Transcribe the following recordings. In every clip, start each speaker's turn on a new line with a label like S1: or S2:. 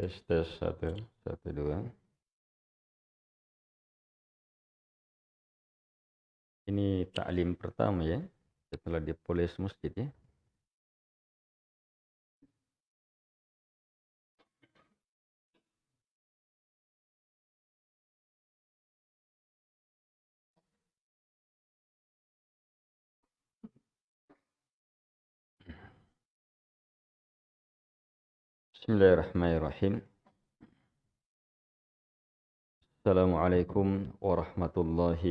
S1: Tes tes satu satu dua. Ini taklim pertama ya setelah di polis masjid ya. بسم الله الرحمن الرحيم السلام عليكم ورحمة الله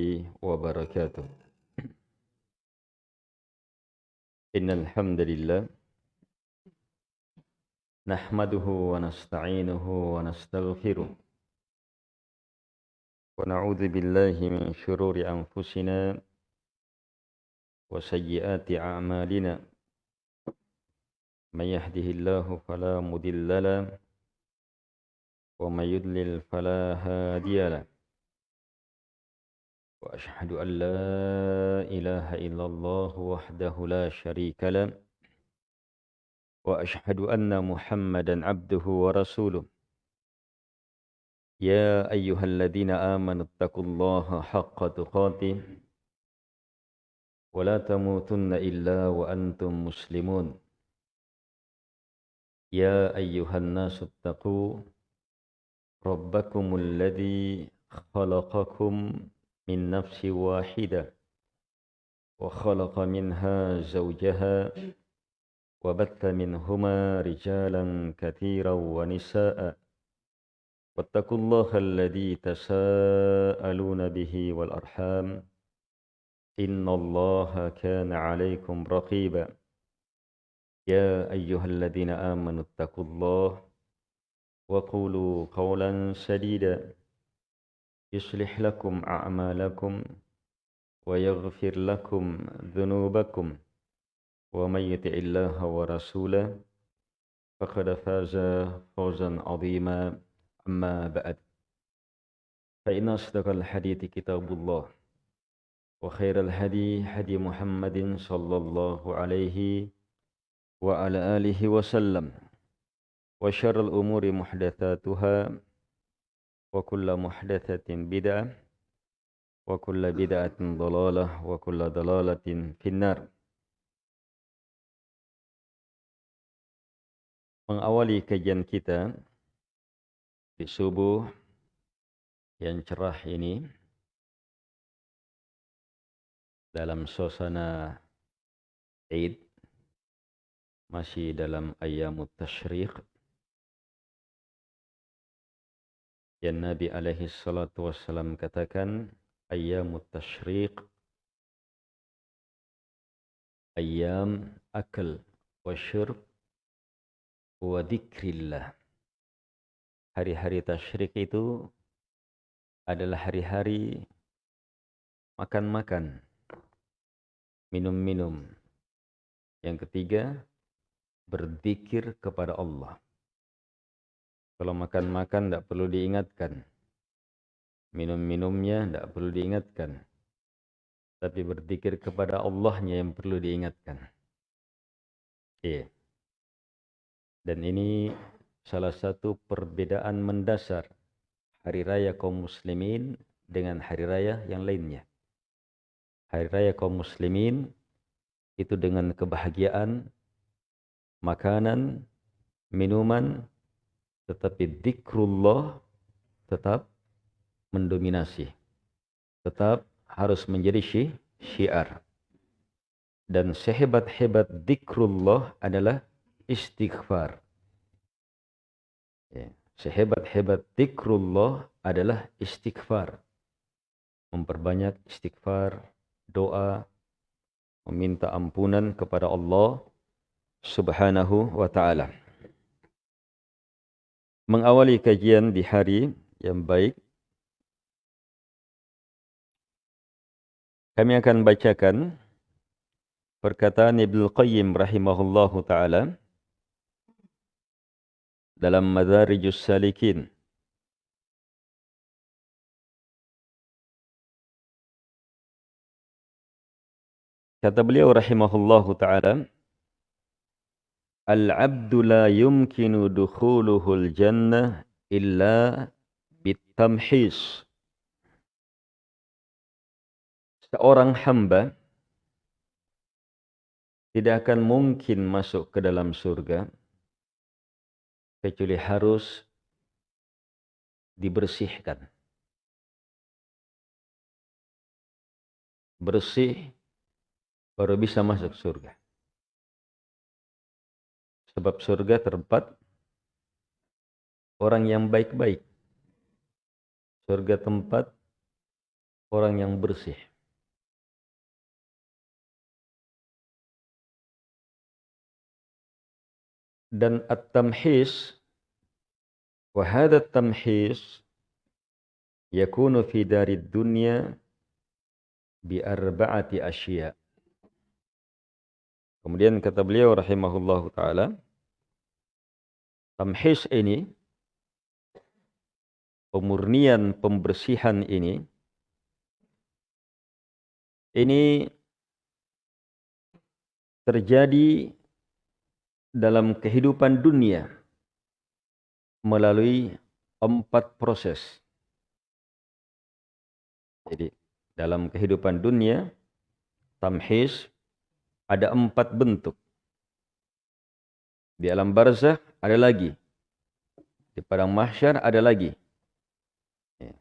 S1: وبركاته إن الحمد لله نحمده ونستعينه ونستغفره ونعوذ بالله من شرور أنفسنا وسيئات أعمالنا من يهده الله فلا مضل له ومن يضلل فلا هادي له. وأشهد أن لا إله إلا الله وحده لا شريك له وأشهد أن محمدا عبده ورسوله. يا أيها الذين آمنوا اتقوا الله حق تقاته ولا تموتن إلا وأنتم مسلمون. يا أيها الناس اتقوا ربكم الذي خلقكم من نفس واحدة وخلق منها زوجها وبث منهما رجالا كثيرا ونساء. واتقوا الله الذي تساءلون به والأرحام إن الله كان عليكم رقيبا. يا أيها الذين آمنوا اتقوا الله وقولوا قولا سديدا يصلح لكم أعمالكم ويغفر لكم ذنوبكم ومن يطع الله ورسوله فقد فاز فوزا عظيما أما بعد. فإن أصدق الحديث كتاب الله وخير الهدي هدي محمد صلى الله عليه وسلم wa ala alihi wa sallam. Wa umuri wa bid'ah. Wa bid'atin wa finnar. Mengawali kajian kita di subuh yang cerah ini dalam suasana Eid masih dalam ayamut tashriq. Yang Nabi alaihi salatu wassalam katakan ayamut tashriq ayam akal wa syurb wa dhikrillah hari-hari tasyrik itu adalah hari-hari makan-makan minum-minum. Yang ketiga berzikir kepada Allah. Kalau makan-makan tidak perlu diingatkan. Minum-minumnya tidak perlu diingatkan. Tapi berzikir kepada Allahnya yang perlu diingatkan. Iya. Dan ini salah satu perbedaan mendasar hari raya kaum muslimin dengan hari raya yang lainnya. Hari raya kaum muslimin itu dengan kebahagiaan makanan, minuman, tetapi zikrullah tetap mendominasi. Tetap harus menjadi syi, syiar. Dan sehebat-hebat zikrullah adalah istighfar. Ya. Sehebat-hebat zikrullah adalah istighfar. Memperbanyak istighfar, doa, meminta ampunan kepada Allah subhanahu wa ta'ala. Mengawali kajian di hari yang baik, kami akan bacakan perkataan Ibnu Qayyim rahimahullahu taala dalam Madarijus Salikin. Kata beliau rahimahullahu taala, Al-'abdu la yumkinu dukhuluhul jannah illa bitamhis. Seorang hamba tidak akan mungkin masuk ke dalam surga kecuali harus dibersihkan. Bersih baru bisa masuk surga. Sebab surga tempat orang yang baik-baik. Surga tempat orang yang bersih. Dan at-tamhis wa hadha at-tamhis yakunu fi dari dunya bi arba'ati asya. Kemudian kata beliau rahimahullahu taala tamhis ini pemurnian pembersihan ini ini terjadi dalam kehidupan dunia melalui empat proses. Jadi dalam kehidupan dunia, tamhis ada empat bentuk. Di alam barzah ada lagi. Di padang mahsyar ada lagi. Ya.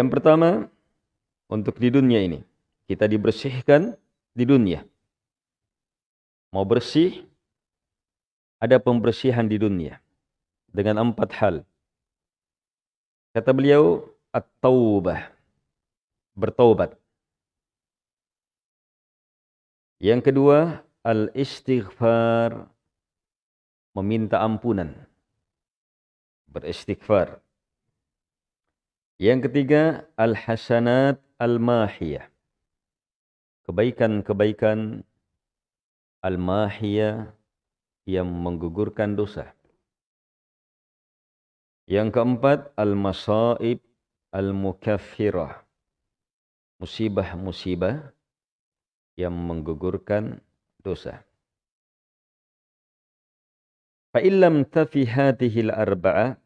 S1: Yang pertama, untuk di dunia ini. Kita dibersihkan di dunia. Mau bersih, ada pembersihan di dunia dengan empat hal. Kata beliau, at-taubah, bertaubat. Yang kedua, al-istighfar, meminta ampunan, beristighfar. Yang ketiga, al-hasanat al-mahiyah, kebaikan-kebaikan al-mahiyah yang menggugurkan dosa. Yang keempat, al-masaib al-mukaffirah. Musibah-musibah yang menggugurkan dosa. Fa'illam tafi hatihi al-arba'a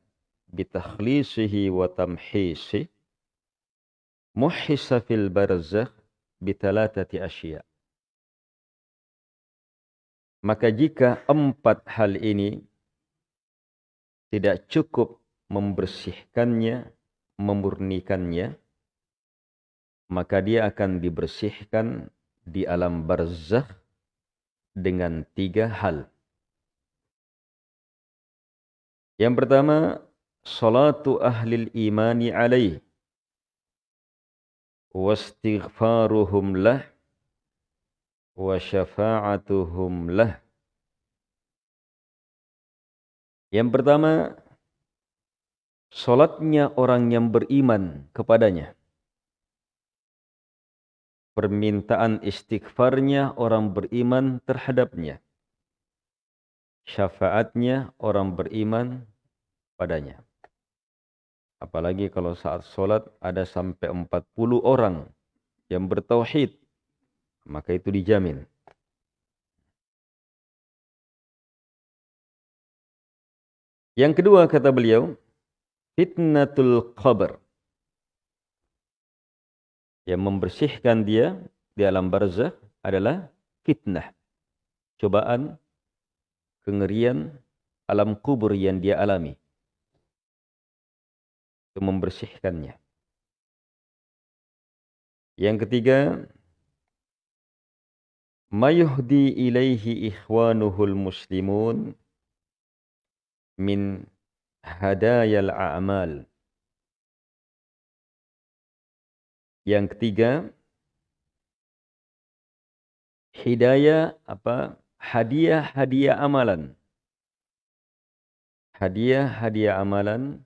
S1: bitakhlisihi wa tamhisi muhissa fil barzakh bitalatati asya' Maka jika empat hal ini tidak cukup membersihkannya, memurnikannya, maka dia akan dibersihkan di alam barzakh dengan tiga hal. Yang pertama, salatu ahli imani alaih wastighfaruhum lah wa syafa'atuhum lah. Yang pertama, solatnya orang yang beriman kepadanya. Permintaan istighfarnya orang beriman terhadapnya. Syafaatnya orang beriman padanya. Apalagi kalau saat solat ada sampai 40 orang yang bertauhid maka itu dijamin. Yang kedua kata beliau, fitnatul qabr. Yang membersihkan dia di alam barzah adalah fitnah. Cobaan, kengerian, alam kubur yang dia alami. Itu membersihkannya. Yang ketiga, ma yuhdi ilaihi ikhwanuhul muslimun min hadayal a'mal. Yang ketiga, hidayah apa? Hadiah-hadiah amalan. Hadiah-hadiah amalan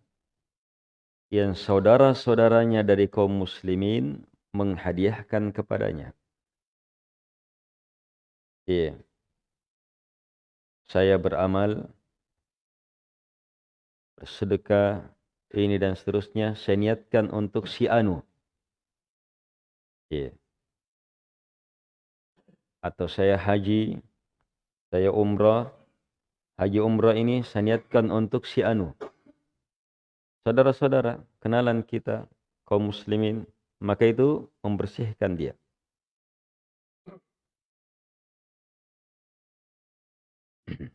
S1: yang saudara-saudaranya dari kaum muslimin menghadiahkan kepadanya. Iya. Saya beramal, bersedekah, ini dan seterusnya, saya niatkan untuk si Anu. Iya. atau saya haji, saya umrah, haji umrah ini saya niatkan untuk si anu. Saudara-saudara, kenalan kita, kaum muslimin, maka itu membersihkan dia.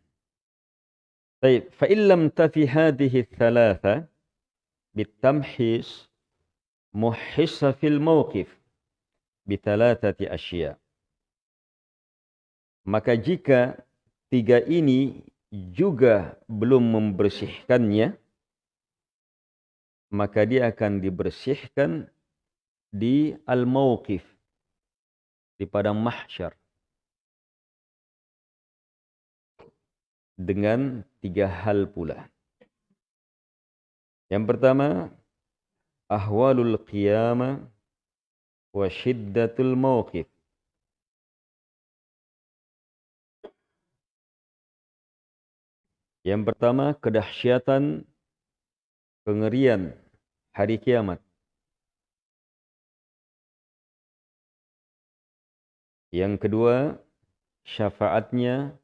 S1: طيب فإن لم تفي هذه الثلاثة بالتمحيص محص في الموقف bithalathati asya maka jika tiga ini juga belum membersihkannya maka dia akan dibersihkan di al-mawqif, di padang mahsyar dengan tiga hal pula. Yang pertama ahwalul qiyamah wa shiddatul mawqif. Yang pertama, kedahsyatan kengerian hari kiamat. Yang kedua, syafaatnya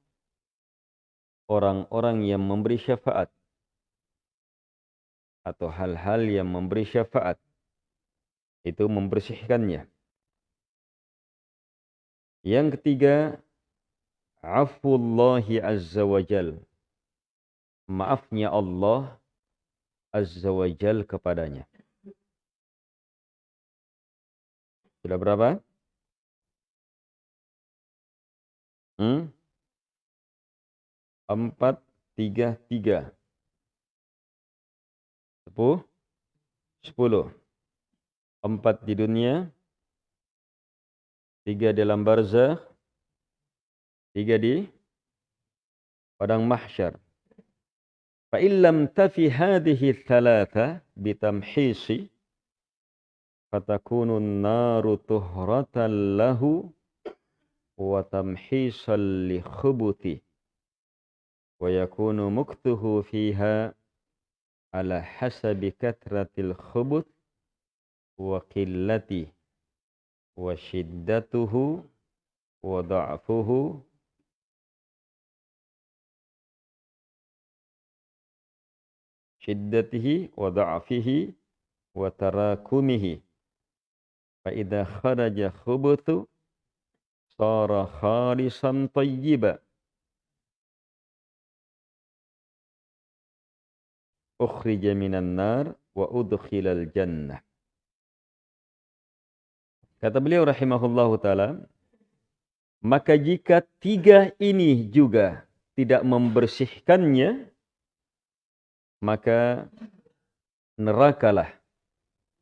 S1: orang-orang yang memberi syafaat atau hal-hal yang memberi syafaat itu membersihkannya. Yang ketiga, afullahi azza wajal. Maafnya Allah azza wajal kepadanya. Sudah berapa? Hmm? empat, tiga, tiga. Sepuluh. Sepuluh empat di dunia, tiga dalam barzah, tiga di padang mahsyar. فَإِنْ لَمْ tafi هَذِهِ thalatha bitamhisi فَتَكُونُ النَّارُ طُهْرَةً لَهُ lahu wa وَيَكُونُ مُكْتُهُ فِيهَا عَلَى حَسَبِ كَثْرَةِ fiha وقلته وشدته وضعفه شدته وضعفه وتراكمه فإذا خرج خبث صار خالصا طيبا minan nar wa udkhilal jannah. Kata beliau rahimahullahu taala, maka jika tiga ini juga tidak membersihkannya, maka nerakalah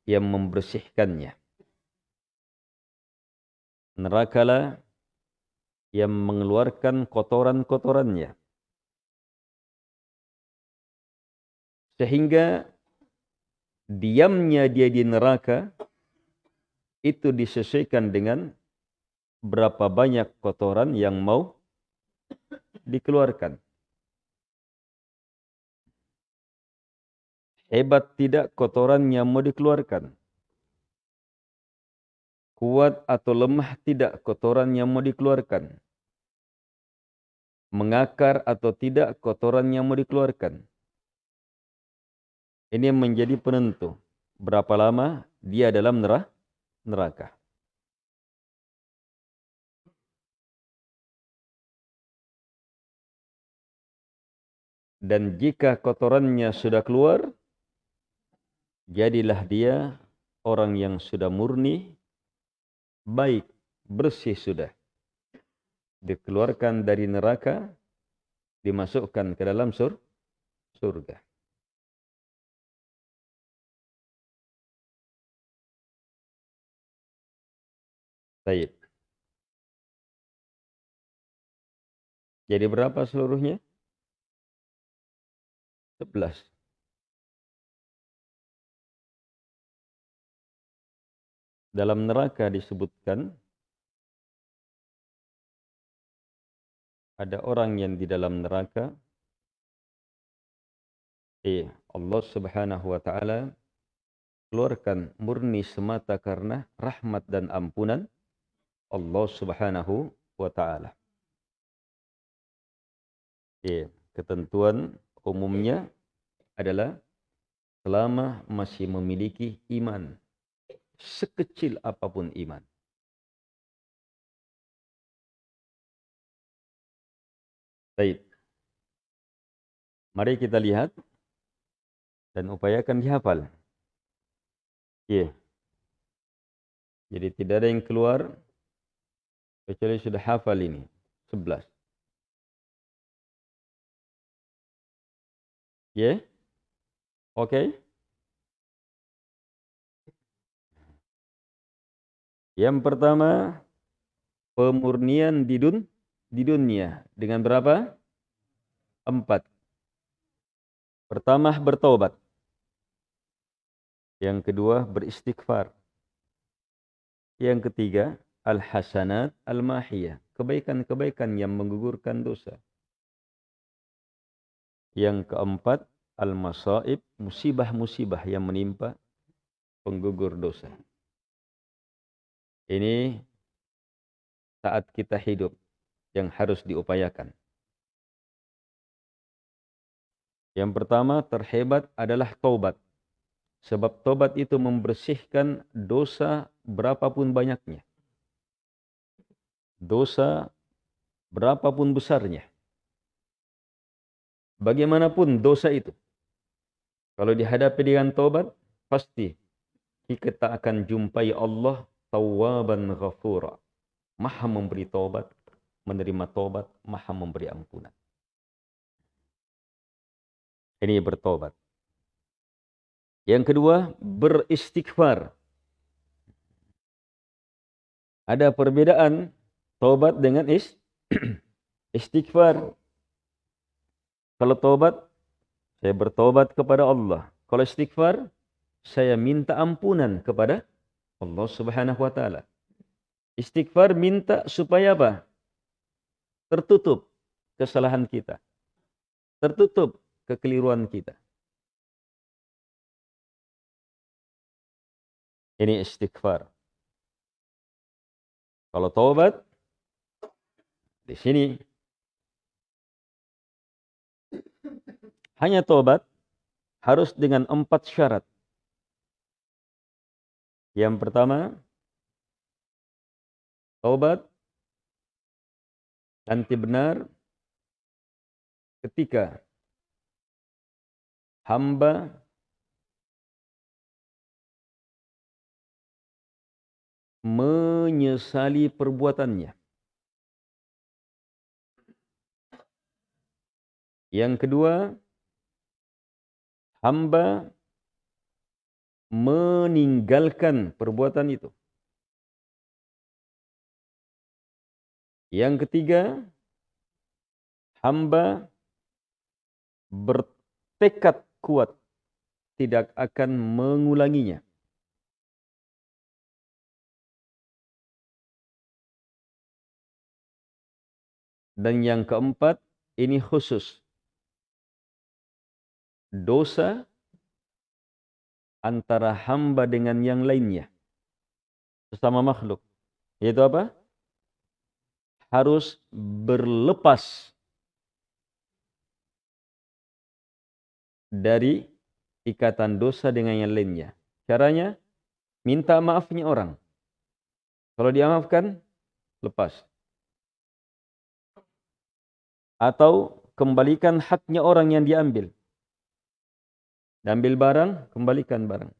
S1: yang membersihkannya. Nerakalah yang mengeluarkan kotoran-kotorannya. Sehingga diamnya dia di neraka itu disesuaikan dengan berapa banyak kotoran yang mau dikeluarkan. Hebat tidak kotoran yang mau dikeluarkan. Kuat atau lemah tidak kotoran yang mau dikeluarkan. Mengakar atau tidak kotoran yang mau dikeluarkan. Ini menjadi penentu berapa lama dia dalam neraka. Dan jika kotorannya sudah keluar, jadilah dia orang yang sudah murni, baik, bersih sudah. Dikeluarkan dari neraka, dimasukkan ke dalam sur surga. Baik. Jadi berapa seluruhnya? Sebelas. Dalam neraka disebutkan ada orang yang di dalam neraka eh Allah Subhanahu wa taala keluarkan murni semata karena rahmat dan ampunan Allah Subhanahu wa taala. Ya, ketentuan umumnya adalah selama masih memiliki iman sekecil apa pun iman. Baik. Mari kita lihat dan upayakan dihafal. Ya. Jadi tidak ada yang keluar kecuali sudah hafal ini. Sebelas. Ya. Oke. Okay. Yang pertama pemurnian di dun di dunia dengan berapa? Empat. Pertama bertobat. Yang kedua beristighfar. Yang ketiga al-hasanat al-mahiyah. Kebaikan-kebaikan yang menggugurkan dosa. Yang keempat al-masaib, musibah-musibah yang menimpa penggugur dosa. Ini saat kita hidup yang harus diupayakan. Yang pertama terhebat adalah taubat. Sebab taubat itu membersihkan dosa berapapun banyaknya. Dosa berapapun besarnya. Bagaimanapun dosa itu. Kalau dihadapi dengan taubat, pasti kita akan jumpai Allah tawaban ghafura. Maha memberi taubat menerima tobat, maha memberi ampunan. Ini bertobat. Yang kedua, beristighfar. Ada perbedaan tobat dengan is, istighfar. Kalau tobat, saya bertobat kepada Allah. Kalau istighfar, saya minta ampunan kepada Allah Subhanahu wa taala. Istighfar minta supaya apa? Tertutup kesalahan kita. Tertutup kekeliruan kita. Ini istighfar. Kalau taubat di sini hanya taubat harus dengan empat syarat. Yang pertama, taubat nanti benar ketika hamba menyesali perbuatannya. Yang kedua, hamba meninggalkan perbuatan itu. Yang ketiga, hamba bertekad kuat tidak akan mengulanginya. Dan yang keempat, ini khusus. Dosa antara hamba dengan yang lainnya. Sesama makhluk. Yaitu apa? harus berlepas dari ikatan dosa dengan yang lainnya. Caranya, minta maafnya orang. Kalau dimaafkan, lepas. Atau kembalikan haknya orang yang diambil. Diambil barang, kembalikan barang.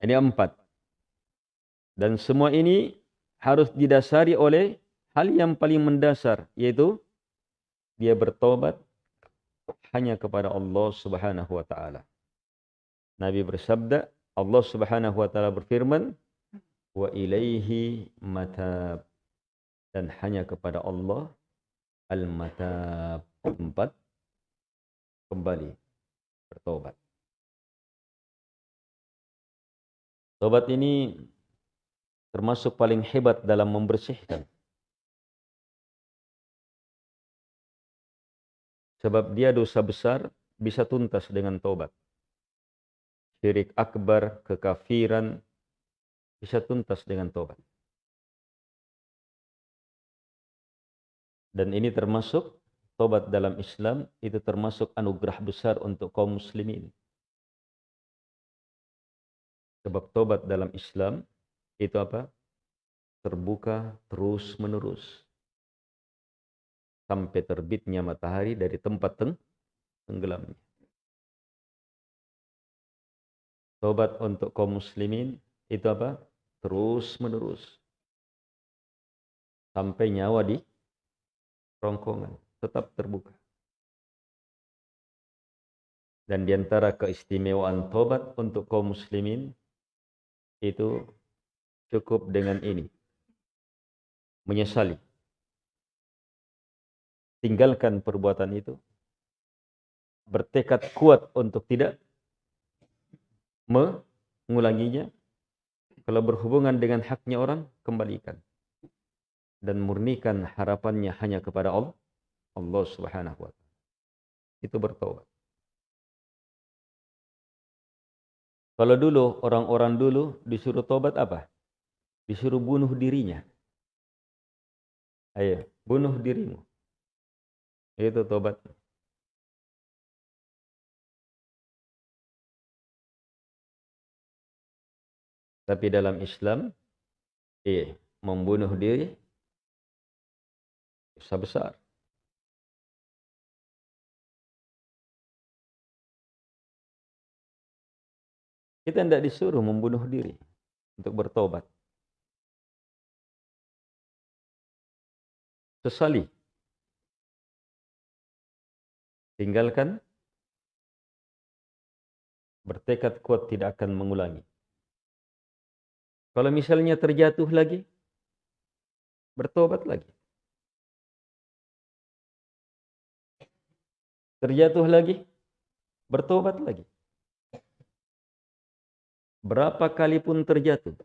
S1: Ini empat. Dan semua ini harus didasari oleh hal yang paling mendasar. Yaitu dia bertobat hanya kepada Allah subhanahu wa ta'ala. Nabi bersabda, Allah subhanahu wa ta'ala berfirman, Wa ilaihi matab. Dan hanya kepada Allah al-matab. Tempat kembali bertobat. Tobat ini termasuk paling hebat dalam membersihkan. Sebab dia dosa besar bisa tuntas dengan tobat. syirik akbar, kekafiran, bisa tuntas dengan tobat. Dan ini termasuk tobat dalam Islam, itu termasuk anugerah besar untuk kaum muslimin. Sebab tobat dalam Islam itu apa? Terbuka terus menerus. Sampai terbitnya matahari dari tempat teng tenggelamnya. Tobat untuk kaum muslimin itu apa? Terus menerus. Sampai nyawa di rongkongan. Tetap terbuka. Dan di antara keistimewaan tobat untuk kaum muslimin itu cukup dengan ini. Menyesali. Tinggalkan perbuatan itu. Bertekad kuat untuk tidak mengulanginya. Kalau berhubungan dengan haknya orang, kembalikan. Dan murnikan harapannya hanya kepada Allah. Allah subhanahu wa ta'ala. Itu bertobat. Kalau dulu orang-orang dulu disuruh tobat apa? Disuruh bunuh dirinya. Ayo, bunuh dirimu. Itu tobat. Tapi dalam Islam, iya, membunuh diri dosa besar. Kita tidak disuruh membunuh diri untuk bertobat. Sesali. Tinggalkan. Bertekad kuat tidak akan mengulangi. Kalau misalnya terjatuh lagi, bertobat lagi. Terjatuh lagi, bertobat lagi berapa kali pun terjatuh,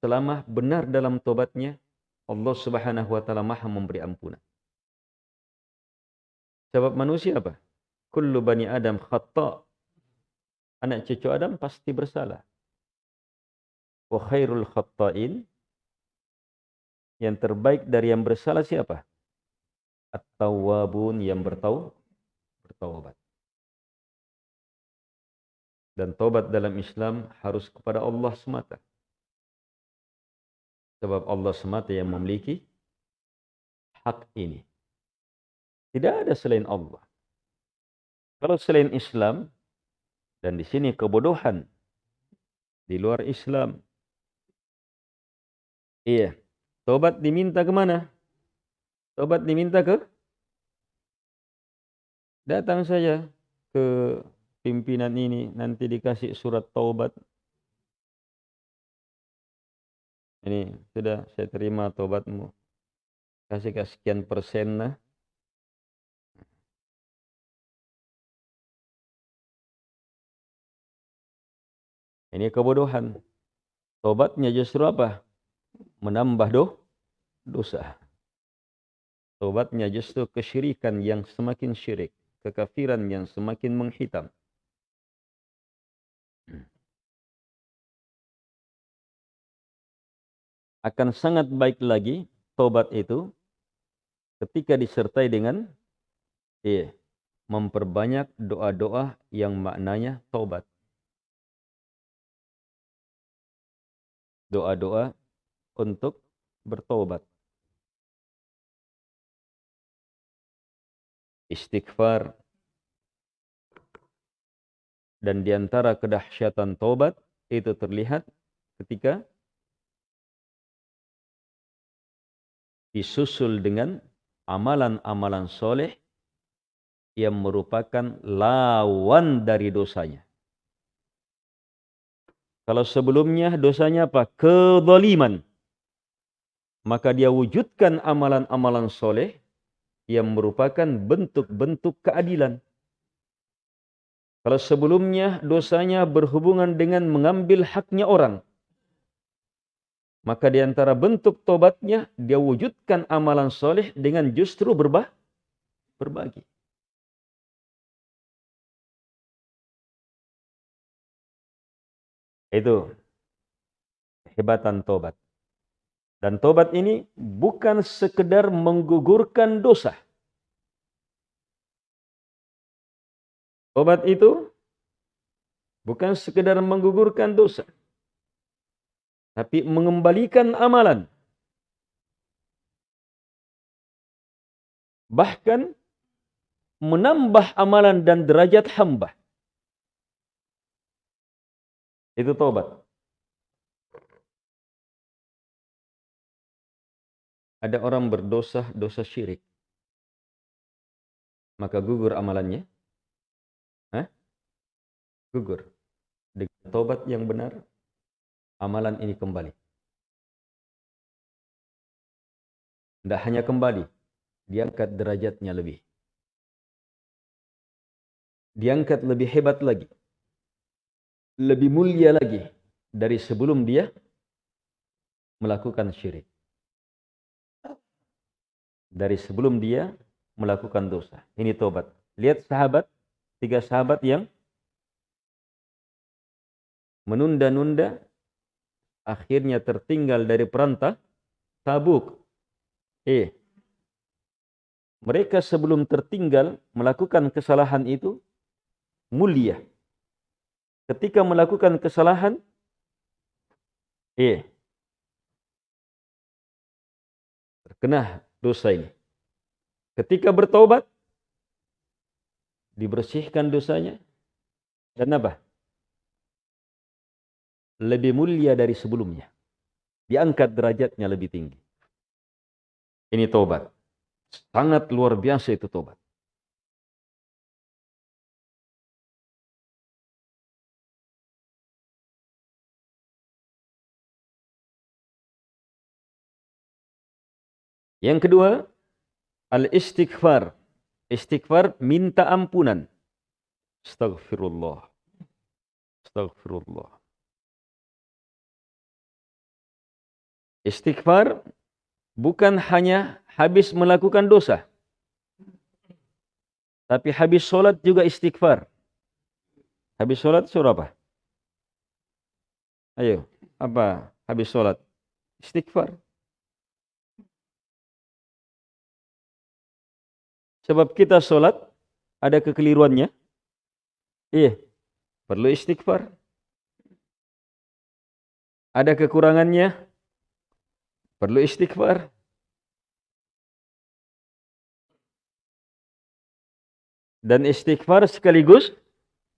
S1: selama benar dalam tobatnya, Allah Subhanahu wa taala Maha memberi ampunan. Sebab manusia apa? Kullu bani Adam khata. Anak cucu Adam pasti bersalah. Wa khairul khata'in yang terbaik dari yang bersalah siapa? At-tawwabun yang bertau bertaubat. Dan tobat dalam Islam harus kepada Allah semata. Sebab Allah semata yang memiliki hak ini. Tidak ada selain Allah. Kalau selain Islam, dan di sini kebodohan di luar Islam. Iya, tobat diminta ke mana? Tobat diminta ke? Datang saja ke pimpinan ini nanti dikasih surat taubat. Ini sudah saya terima taubatmu. Kasih sekian persen lah. Ini kebodohan. Tobatnya justru apa? Menambah do, dosa. Tobatnya justru kesyirikan yang semakin syirik. Kekafiran yang semakin menghitam. akan sangat baik lagi tobat itu ketika disertai dengan iya, memperbanyak doa-doa yang maknanya tobat. Doa-doa untuk bertobat. Istighfar. Dan diantara kedahsyatan tobat itu terlihat ketika disusul dengan amalan-amalan soleh yang merupakan lawan dari dosanya. Kalau sebelumnya dosanya apa? Kedoliman. Maka dia wujudkan amalan-amalan soleh yang merupakan bentuk-bentuk keadilan. Kalau sebelumnya dosanya berhubungan dengan mengambil haknya orang. Maka di antara bentuk tobatnya, dia wujudkan amalan soleh dengan justru berbah, berbagi. Itu hebatan tobat. Dan tobat ini bukan sekedar menggugurkan dosa. Tobat itu bukan sekedar menggugurkan dosa. Tapi mengembalikan amalan. Bahkan menambah amalan dan derajat hamba. Itu tobat. Ada orang berdosa dosa syirik. Maka gugur amalannya. Hah? Gugur. Dengan tobat yang benar, amalan ini kembali. Tidak hanya kembali, diangkat derajatnya lebih. Diangkat lebih hebat lagi. Lebih mulia lagi dari sebelum dia melakukan syirik dari sebelum dia melakukan dosa. Ini tobat. Lihat sahabat, tiga sahabat yang menunda-nunda akhirnya tertinggal dari perantah Tabuk. Eh, mereka sebelum tertinggal melakukan kesalahan itu mulia. Ketika melakukan kesalahan, eh, terkena dosa ini. Ketika bertobat, dibersihkan dosanya, dan apa? Lebih mulia dari sebelumnya. Diangkat derajatnya lebih tinggi. Ini tobat. Sangat luar biasa itu tobat. Yang kedua, al-istighfar. Istighfar minta ampunan. Astagfirullah. Astagfirullah. Istighfar bukan hanya habis melakukan dosa. Tapi habis sholat juga istighfar. Habis sholat surah apa? Ayo, apa habis sholat? Istighfar. Sebab kita sholat, ada kekeliruannya. Iya, perlu istighfar. Ada kekurangannya, perlu istighfar. Dan istighfar sekaligus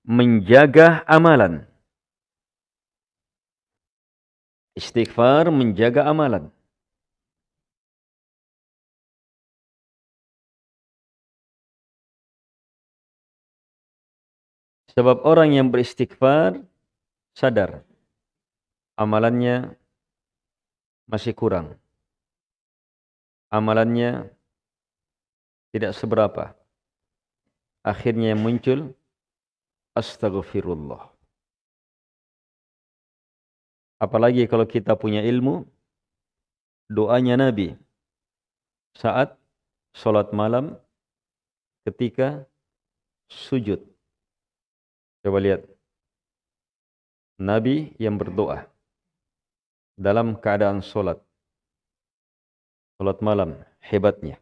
S1: menjaga amalan. Istighfar menjaga amalan. Sebab orang yang beristighfar sadar amalannya masih kurang. Amalannya tidak seberapa. Akhirnya yang muncul astagfirullah. Apalagi kalau kita punya ilmu, doanya Nabi saat sholat malam ketika sujud. Coba lihat. Nabi yang berdoa dalam keadaan solat. Solat malam, hebatnya.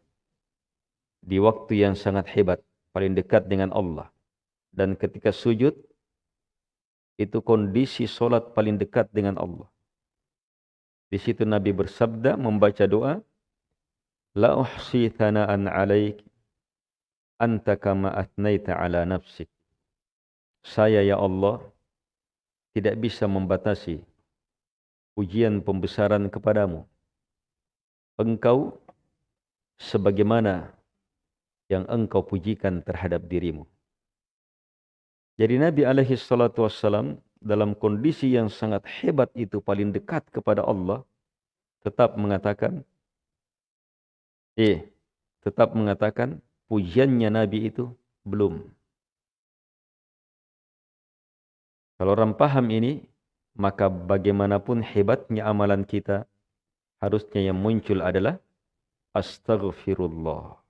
S1: Di waktu yang sangat hebat, paling dekat dengan Allah. Dan ketika sujud, itu kondisi solat paling dekat dengan Allah. Di situ Nabi bersabda membaca doa, La uhsi thana'an alaik, anta kama atnaita ala nafsik. Saya ya Allah tidak bisa membatasi ujian pembesaran kepadamu. Engkau sebagaimana yang engkau pujikan terhadap dirimu. Jadi Nabi alaihi salatu wassalam dalam kondisi yang sangat hebat itu paling dekat kepada Allah tetap mengatakan eh tetap mengatakan pujiannya Nabi itu belum Kalau orang paham ini, maka bagaimanapun hebatnya amalan kita, harusnya yang muncul adalah astaghfirullah.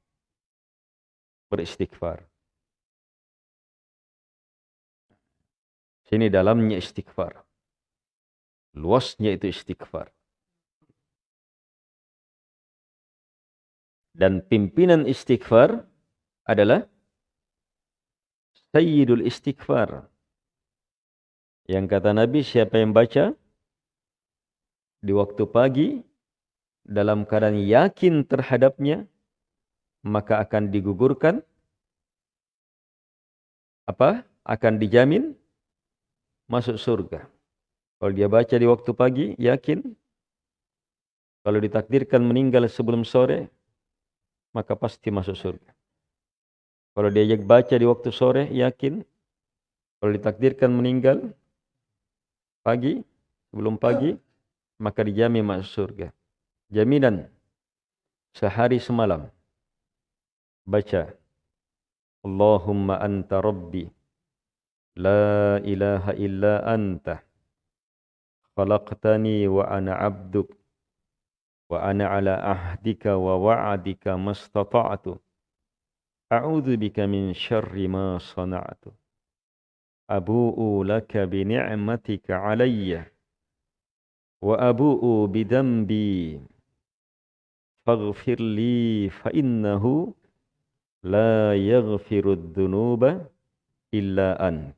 S1: Beristighfar. Sini dalamnya istighfar. Luasnya itu istighfar. Dan pimpinan istighfar adalah Sayyidul Istighfar. Yang kata Nabi, siapa yang baca di waktu pagi dalam keadaan yakin terhadapnya, maka akan digugurkan apa? Akan dijamin masuk surga. Kalau dia baca di waktu pagi, yakin. Kalau ditakdirkan meninggal sebelum sore, maka pasti masuk surga. Kalau dia baca di waktu sore, yakin. Kalau ditakdirkan meninggal pagi, sebelum pagi, maka dijamin masuk surga. Jaminan sehari semalam. Baca. Allahumma anta rabbi. La ilaha illa anta. Khalaqtani wa ana abduk. Wa ana ala ahdika wa wa'adika mastata'atu. A'udhu bika min syarri ma sana'atu. abu'u laka bi ni'matika alayya wa abu'u bi dhanbi faghfir li fa innahu la dhunuba illa an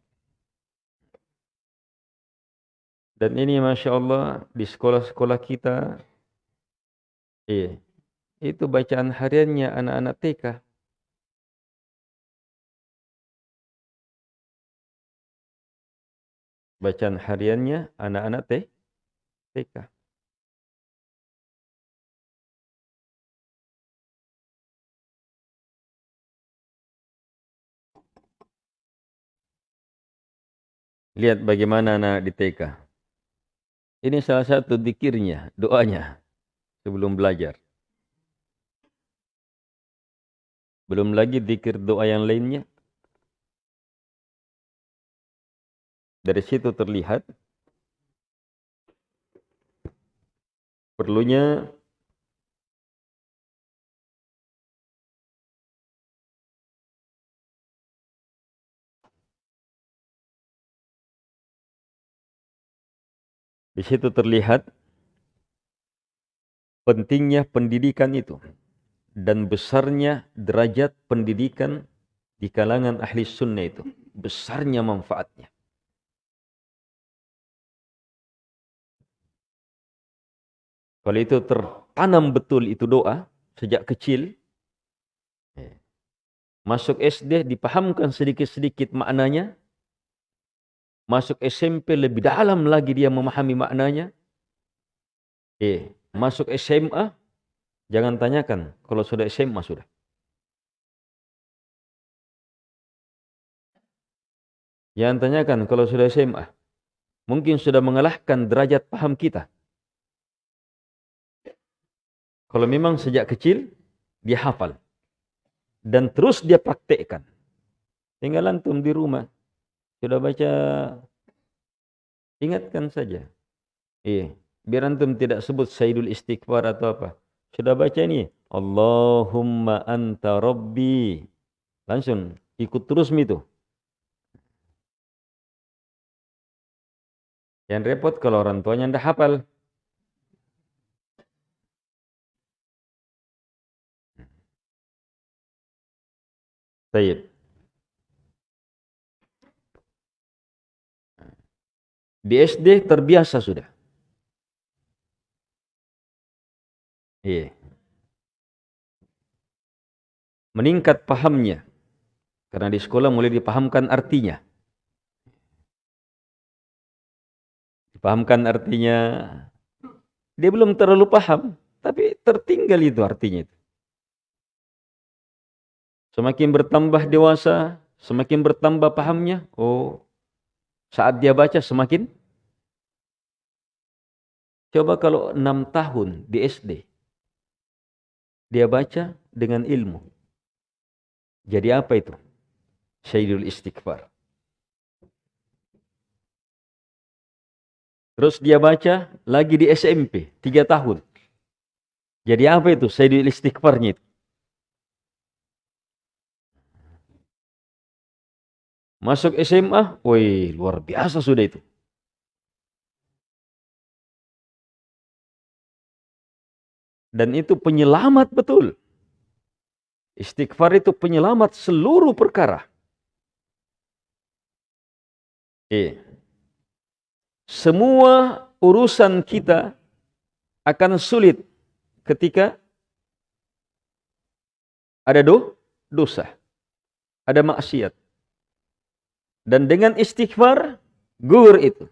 S1: dan ini Masya Allah di sekolah-sekolah kita iya, itu bacaan hariannya anak-anak TK Bacaan hariannya anak-anak TK. TK. Lihat bagaimana anak di TK. Ini salah satu dikirnya, doanya sebelum belajar. Belum lagi dikir doa yang lainnya. Dari situ terlihat perlunya di situ terlihat pentingnya pendidikan itu dan besarnya derajat pendidikan di kalangan ahli sunnah itu besarnya manfaatnya Kalau itu tertanam betul itu doa sejak kecil, ya. masuk SD dipahamkan sedikit-sedikit maknanya, masuk SMP lebih dalam lagi dia memahami maknanya, eh, masuk SMA, jangan tanyakan kalau sudah SMA sudah. Jangan tanyakan kalau sudah SMA. Mungkin sudah mengalahkan derajat paham kita. Kalau memang sejak kecil dia hafal dan terus dia praktekkan. Tinggal antum di rumah sudah baca ingatkan saja. Iya, biar antum tidak sebut Sayyidul Istighfar atau apa. Sudah baca ini, Allahumma anta rabbi. Langsung ikut terus itu. Yang repot kalau orang tuanya tidak hafal. Baik. Di SD terbiasa sudah. Iya. Meningkat pahamnya. Karena di sekolah mulai dipahamkan artinya. Dipahamkan artinya. Dia belum terlalu paham. Tapi tertinggal itu artinya itu. Semakin bertambah dewasa, semakin bertambah pahamnya. Oh, saat dia baca semakin. Coba kalau enam tahun di SD, dia baca dengan ilmu. Jadi apa itu? Syahidul istighfar. Terus dia baca lagi di SMP, tiga tahun. Jadi apa itu Syahidul istighfarnya itu? Masuk SMA, woi luar biasa sudah itu. Dan itu penyelamat betul. Istighfar itu penyelamat seluruh perkara. Eh. Semua urusan kita akan sulit ketika ada do, dosa, ada maksiat. Dan dengan istighfar, gugur itu.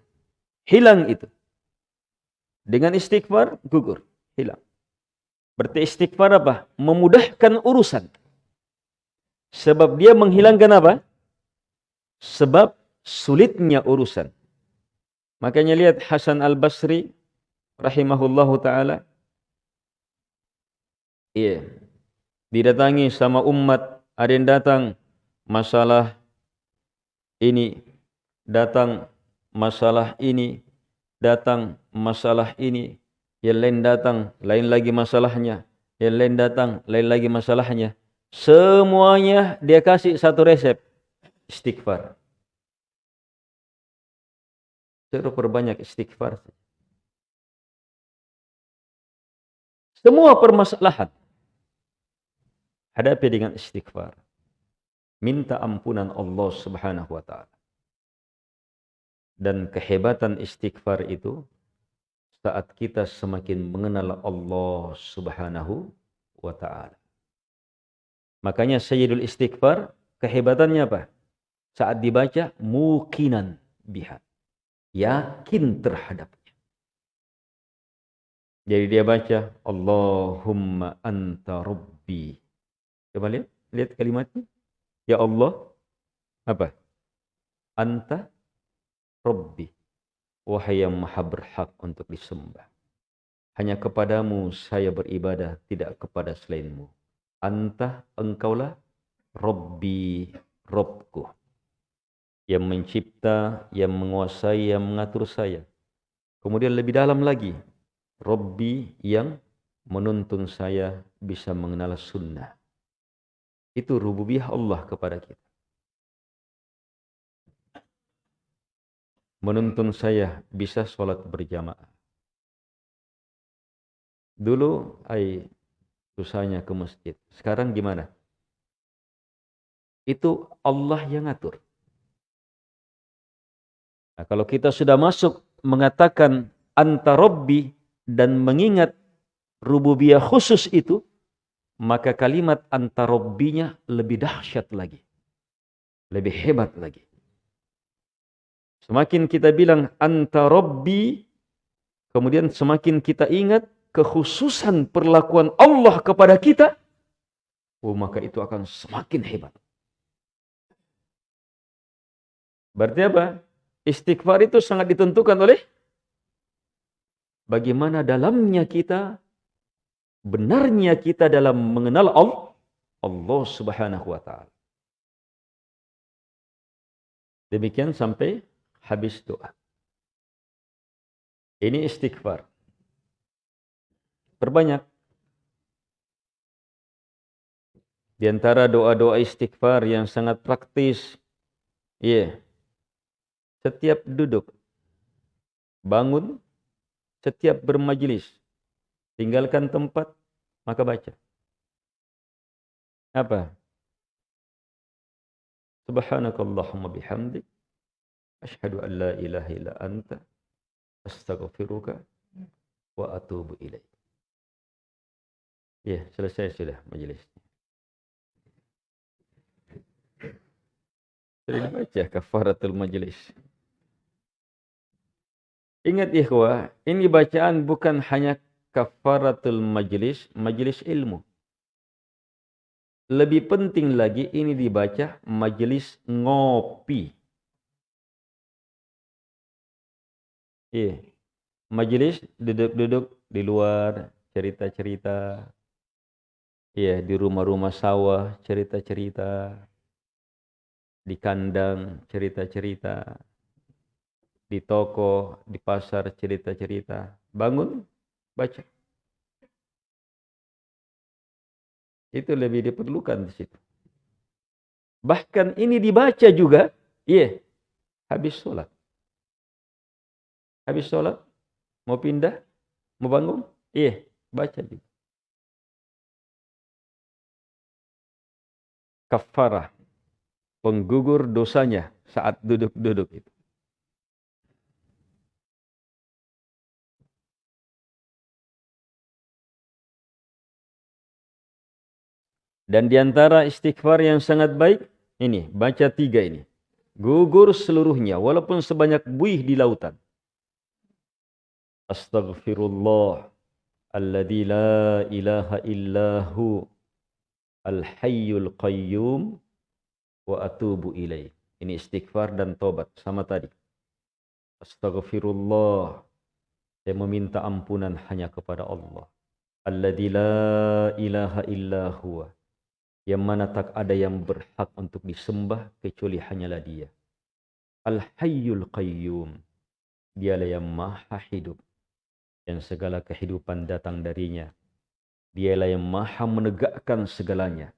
S1: Hilang itu. Dengan istighfar, gugur. Hilang. Berarti istighfar apa? Memudahkan urusan. Sebab dia menghilangkan apa? Sebab sulitnya urusan. Makanya lihat Hasan Al-Basri rahimahullahu taala. Iya. Didatangi sama umat, ada yang datang masalah ini, datang masalah ini, datang masalah ini, yang lain datang, lain lagi masalahnya. Yang lain datang, lain lagi masalahnya. Semuanya dia kasih satu resep. Istighfar. Suruh perbanyak istighfar. Semua permasalahan. Hadapi dengan istighfar. Minta ampunan Allah subhanahu wa ta'ala. Dan kehebatan istighfar itu saat kita semakin mengenal Allah Subhanahu wa taala. Makanya Sayyidul Istighfar kehebatannya apa? Saat dibaca mukinan biha. Yakin terhadapnya. Jadi dia baca Allahumma anta rabbi. Coba lihat, lihat kalimatnya. Ya Allah, apa? Anta rabbi Wahai yang maha berhak untuk disembah. Hanya kepadamu saya beribadah, tidak kepada selainmu. Antah engkaulah Robbi, Robku. Yang mencipta, yang menguasai, yang mengatur saya. Kemudian lebih dalam lagi. Robbi yang menuntun saya bisa mengenal sunnah. Itu rububiyah Allah kepada kita. menuntun saya bisa sholat berjamaah. Dulu, ay, susahnya ke masjid. Sekarang gimana? Itu Allah yang ngatur. Nah, kalau kita sudah masuk mengatakan anta robbi dan mengingat rububiyah khusus itu, maka kalimat anta robbinya lebih dahsyat lagi. Lebih hebat lagi. Semakin kita bilang anta rabbi, kemudian semakin kita ingat kekhususan perlakuan Allah kepada kita, oh maka itu akan semakin hebat. Berarti apa? Istighfar itu sangat ditentukan oleh bagaimana dalamnya kita, benarnya kita dalam mengenal Allah, Allah subhanahu wa ta'ala. Demikian sampai habis doa. Ini istighfar. Perbanyak. Di antara doa-doa istighfar yang sangat praktis. Iya. Yeah. Setiap duduk. Bangun. Setiap bermajlis. Tinggalkan tempat. Maka baca. Apa? Subhanakallahumma bihamdik. Ashhadu an la ilaha illa anta astaghfiruka wa atubu ilaih. Ya, selesai sudah majelis. Sudah dibaca kafaratul majelis. Ingat ikhwah, ini bacaan bukan hanya kafaratul majelis, majelis ilmu. Lebih penting lagi ini dibaca majelis ngopi. Iya. Majelis duduk-duduk di luar, cerita-cerita. Iya, di rumah-rumah sawah, cerita-cerita. Di kandang, cerita-cerita. Di toko, di pasar, cerita-cerita. Bangun, baca. Itu lebih diperlukan di situ. Bahkan ini dibaca juga, iya, yeah, habis sholat. Habis sholat, mau pindah, mau bangun, iya, yeah, baca juga. Kafarah, penggugur dosanya saat duduk-duduk itu. Dan diantara istighfar yang sangat baik, ini, baca tiga ini. Gugur seluruhnya, walaupun sebanyak buih di lautan. Astaghfirullah, alladhi la ilaha illahu, al-hayyul qayyum, wa atubu ilaih. Ini istighfar dan tobat, sama tadi. Astaghfirullah, saya meminta ampunan hanya kepada Allah. Alladhi la ilaha illahu, yang mana tak ada yang berhak untuk disembah kecuali hanyalah dia. Al-Hayyul Qayyum. Dialah yang maha hidup. Yang segala kehidupan datang darinya. Dialah yang maha menegakkan segalanya.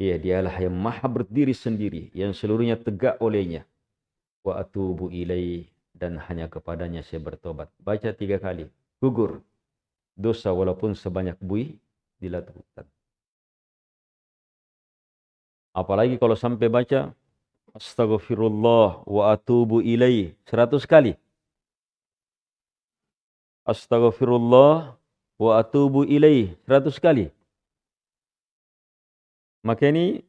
S1: Ya, dialah yang maha berdiri sendiri. Yang seluruhnya tegak olehnya. Wa atubu ilaih. Dan hanya kepadanya saya bertobat. Baca tiga kali. Gugur. Dosa walaupun sebanyak buih dilakukan. Apalagi kalau sampai baca Astaghfirullah wa atubu ilaih seratus kali. Astaghfirullah wa atubu ilaih seratus kali. Maka ini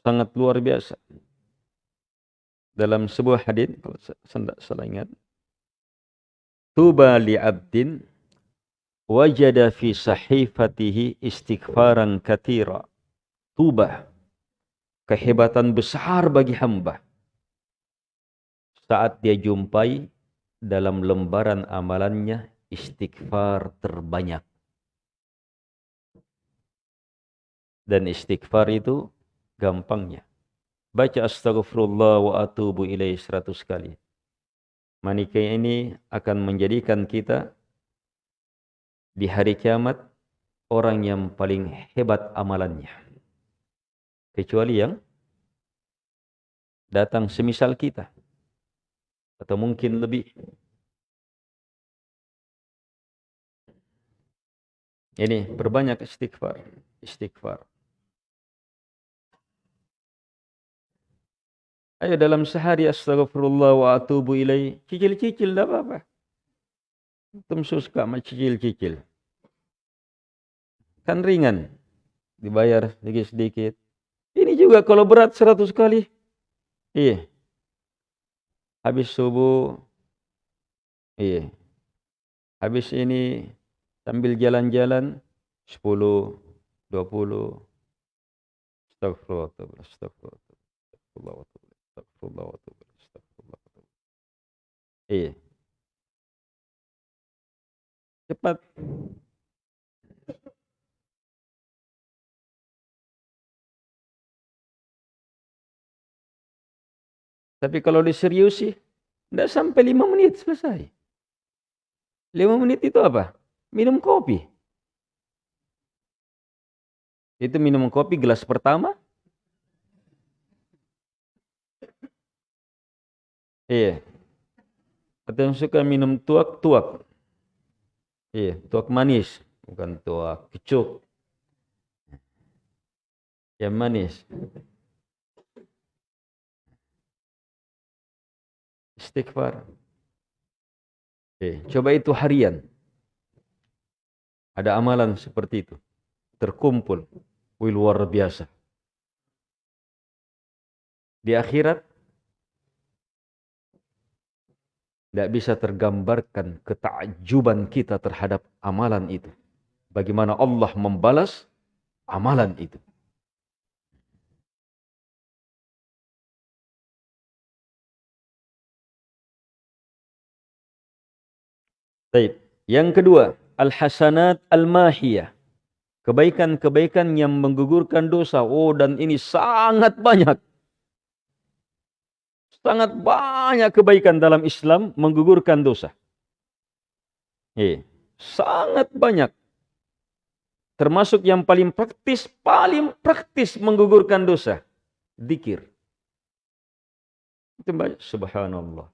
S1: sangat luar biasa. Dalam sebuah hadis kalau saya salah ingat. Tuba li abdin wajada fi sahifatihi istighfaran katira tubah, kehebatan besar bagi hamba saat dia jumpai dalam lembaran amalannya istighfar terbanyak. Dan istighfar itu gampangnya. Baca astagfirullah wa atubu ilaih seratus kali. Manika ini akan menjadikan kita di hari kiamat orang yang paling hebat amalannya kecuali yang datang semisal kita. Atau mungkin lebih. Ini berbanyak istighfar istighfar. Ayo dalam sehari astagfirullah wa atubu ilai. Cicil-cicil dah apa-apa. Tum suka sama cicil-cicil. Kan ringan. Dibayar sedikit-sedikit ini juga kalau berat 100 kali. Iya. Habis subuh. Iya. Habis ini sambil jalan-jalan 10, 20. Astagfirullah, astagfirullah, astagfirullah, astagfirullah, astagfirullah. Iya. Cepat. Tapi kalau diseriusi, tidak sampai lima menit selesai. Lima menit itu apa? Minum kopi. Itu minum kopi gelas pertama. Iya. Atau yang suka minum tuak-tuak. Iya, tuak manis. Bukan tuak kecuk. Yang manis. Istighfar. Oke, coba itu harian. Ada amalan seperti itu. Terkumpul. Wih, luar biasa. Di akhirat, tidak bisa tergambarkan ketakjuban kita terhadap amalan itu. Bagaimana Allah membalas amalan itu. Baik. Yang kedua, al-hasanat al-mahiyah. Kebaikan-kebaikan yang menggugurkan dosa. Oh, dan ini sangat banyak. Sangat banyak kebaikan dalam Islam menggugurkan dosa. Eh, sangat banyak. Termasuk yang paling praktis, paling praktis menggugurkan dosa. Dikir. Itu banyak. Subhanallah.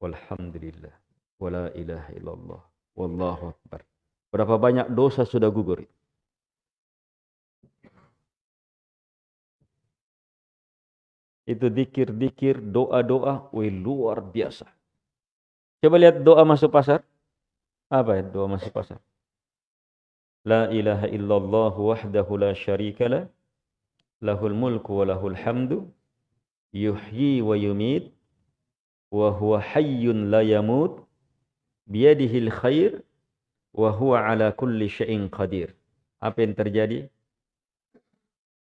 S1: Walhamdulillah wala ilaha illallah wallahu akbar. Berapa banyak dosa sudah gugur Itu dikir-dikir, doa-doa, wih luar biasa. Coba lihat doa masuk pasar. Apa ya doa masuk pasar? La ilaha illallah wahdahu la syarika la. Lahul mulku wa lahul hamdu. Yuhyi wa yumit. Wa huwa hayyun la yamut. Biyadihil khair. Wa huwa ala kulli syai'in qadir. Apa yang terjadi?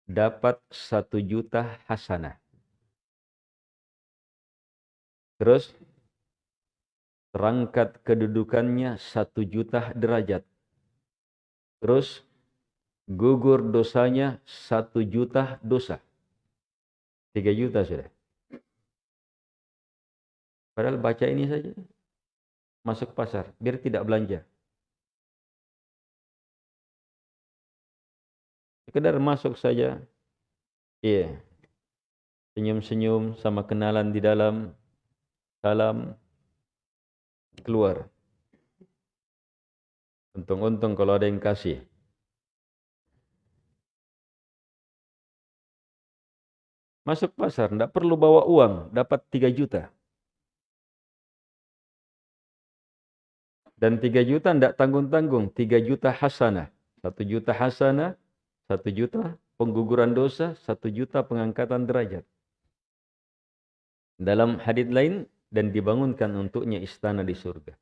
S1: Dapat satu juta hasanah. Terus terangkat kedudukannya satu juta derajat. Terus gugur dosanya satu juta dosa. Tiga juta sudah. Padahal baca ini saja. Masuk pasar, biar tidak belanja. Sekedar masuk saja. Iya. Senyum-senyum sama kenalan di dalam salam keluar. Untung-untung kalau ada yang kasih. Masuk pasar, tidak perlu bawa uang, dapat 3 juta. Dan 3 juta tidak tanggung-tanggung, 3 juta hasanah. 1 juta hasanah, 1 juta pengguguran dosa, 1 juta pengangkatan derajat. Dalam hadis lain, dan dibangunkan untuknya istana di surga.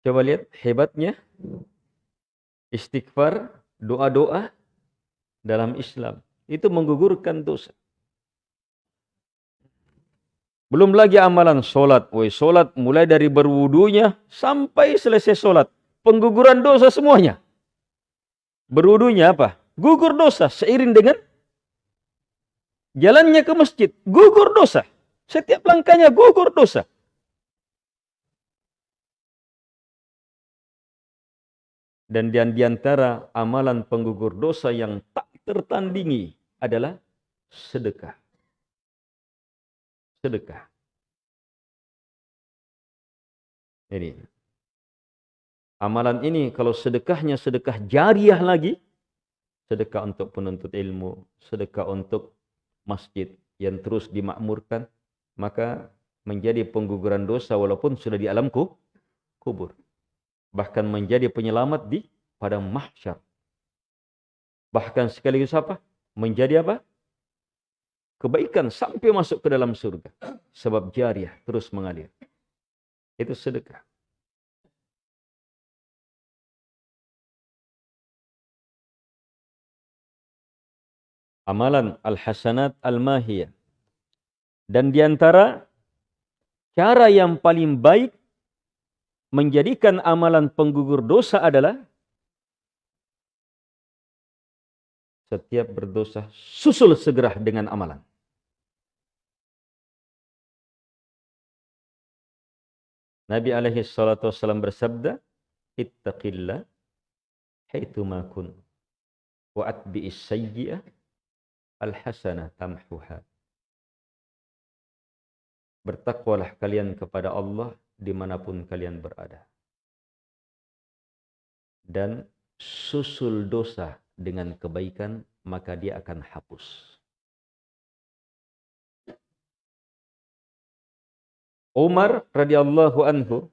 S1: Coba lihat hebatnya istighfar, doa-doa dalam Islam. Itu menggugurkan dosa. Belum lagi amalan solat. Woi, solat mulai dari berwudunya sampai selesai solat. Pengguguran dosa semuanya. Berwudunya apa? Gugur dosa seiring dengan jalannya ke masjid. Gugur dosa. Setiap langkahnya gugur dosa. Dan di antara amalan penggugur dosa yang tak tertandingi adalah sedekah. Sedekah. Ini. Amalan ini kalau sedekahnya sedekah jariah lagi, sedekah untuk penuntut ilmu, sedekah untuk masjid yang terus dimakmurkan, maka menjadi pengguguran dosa walaupun sudah di alam kubur. Bahkan menjadi penyelamat di pada mahsyar. Bahkan sekaligus apa? Menjadi apa? Kebaikan sampai masuk ke dalam surga. Sebab jariah terus mengalir. Itu sedekah. Amalan al-hasanat al-mahiyah dan di antara cara yang paling baik menjadikan amalan penggugur dosa adalah setiap berdosa susul segera dengan amalan. Nabi alaihi salatu wasallam bersabda, "Ittaqillah haitsu ma kun wa atbi'is sayyi'ah al-hasanah tamhuha." Bertakwalah kalian kepada Allah di mana pun kalian berada. Dan susul dosa dengan kebaikan, maka dia akan hapus. Umar radhiyallahu anhu,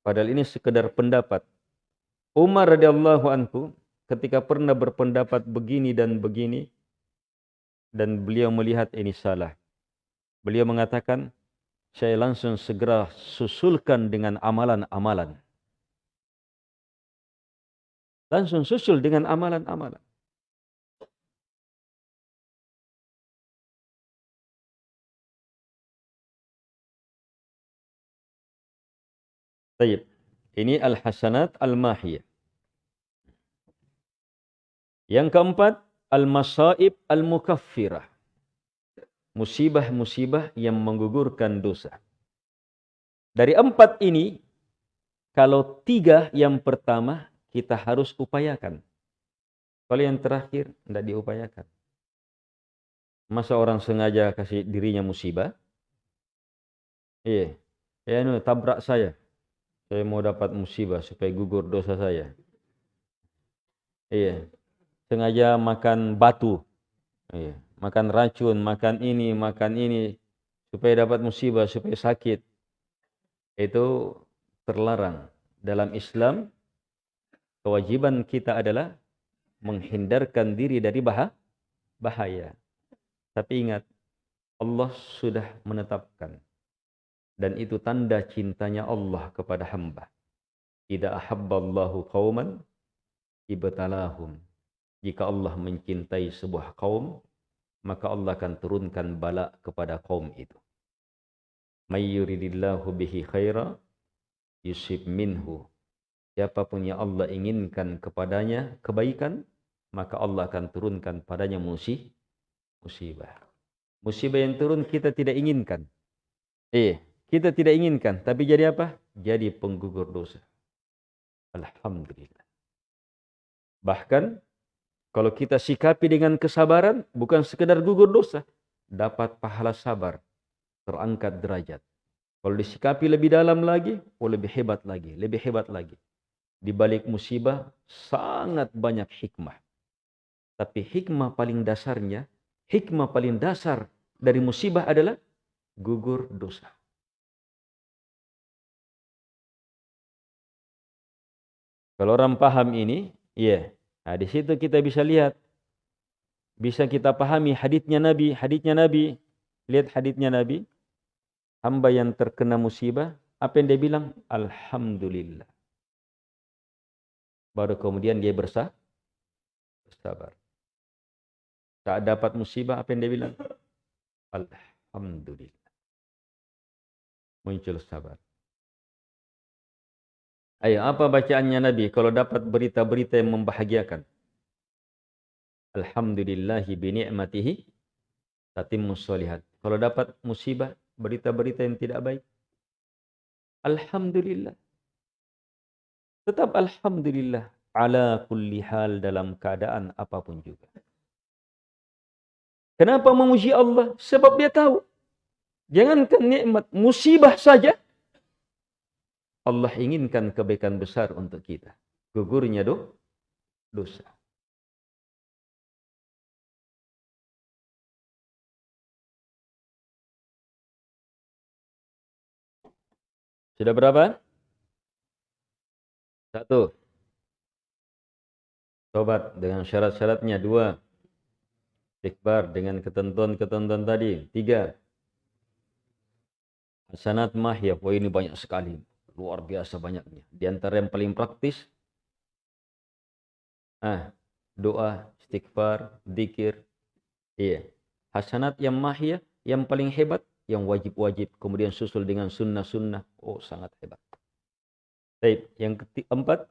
S1: padahal ini sekedar pendapat. Umar radhiyallahu anhu ketika pernah berpendapat begini dan begini, dan beliau melihat ini salah. Beliau mengatakan, saya langsung segera susulkan dengan amalan-amalan. Langsung susul dengan amalan-amalan. Baik. Ini al-hasanat al-mahiyah. Yang keempat, al-masaib al-mukaffirah musibah-musibah yang menggugurkan dosa. Dari empat ini, kalau tiga yang pertama kita harus upayakan. Kalau yang terakhir tidak diupayakan. Masa orang sengaja kasih dirinya musibah? Iya. Ya, nu tabrak saya. Saya mau dapat musibah supaya gugur dosa saya. Iya. Sengaja makan batu. Iya makan racun, makan ini, makan ini, supaya dapat musibah, supaya sakit. Itu terlarang. Dalam Islam, kewajiban kita adalah menghindarkan diri dari bahaya. Tapi ingat, Allah sudah menetapkan. Dan itu tanda cintanya Allah kepada hamba. Tidak ahabballahu qawman ibtalahum. Jika Allah mencintai sebuah kaum, maka Allah akan turunkan bala kepada kaum itu. May yuridillahu bihi khaira yusib minhu. Siapa pun yang Allah inginkan kepadanya kebaikan, maka Allah akan turunkan padanya musih, musibah. Musibah yang turun kita tidak inginkan. Eh, kita tidak inginkan, tapi jadi apa? Jadi penggugur dosa. Alhamdulillah. Bahkan kalau kita sikapi dengan kesabaran, bukan sekedar gugur dosa, dapat pahala sabar, terangkat derajat. Kalau disikapi lebih dalam lagi, oh lebih hebat lagi, lebih hebat lagi. Di balik musibah sangat banyak hikmah. Tapi hikmah paling dasarnya, hikmah paling dasar dari musibah adalah gugur dosa. Kalau orang paham ini, yeah, Nah, di situ kita bisa lihat bisa kita pahami hadisnya Nabi, hadisnya Nabi. Lihat hadisnya Nabi. Hamba yang terkena musibah, apa yang dia bilang? Alhamdulillah. Baru kemudian dia bersah, bersabar. Saat dapat musibah, apa yang dia bilang? Alhamdulillah. Muncul sabar. Ayo, apa bacaannya Nabi kalau dapat berita-berita yang membahagiakan? Alhamdulillahi bini'matihi tatimmus solihat. Kalau dapat musibah, berita-berita yang tidak baik. Alhamdulillah. Tetap Alhamdulillah. Ala kulli hal dalam keadaan apapun juga. Kenapa memuji Allah? Sebab dia tahu. Jangankan nikmat, musibah saja Allah inginkan kebaikan besar untuk kita. Gugurnya do, dosa. Sudah berapa? Satu. Tobat dengan syarat-syaratnya. Dua. Istighfar dengan ketentuan-ketentuan tadi. Tiga. Hasanat mahya. Wah ini banyak sekali. Luar biasa banyaknya. Di antara yang paling praktis, ah, doa, istighfar, zikir, iya. Hasanat yang mahya, yang paling hebat, yang wajib-wajib, kemudian susul dengan sunnah-sunnah. Oh, sangat hebat. Baik, yang keempat,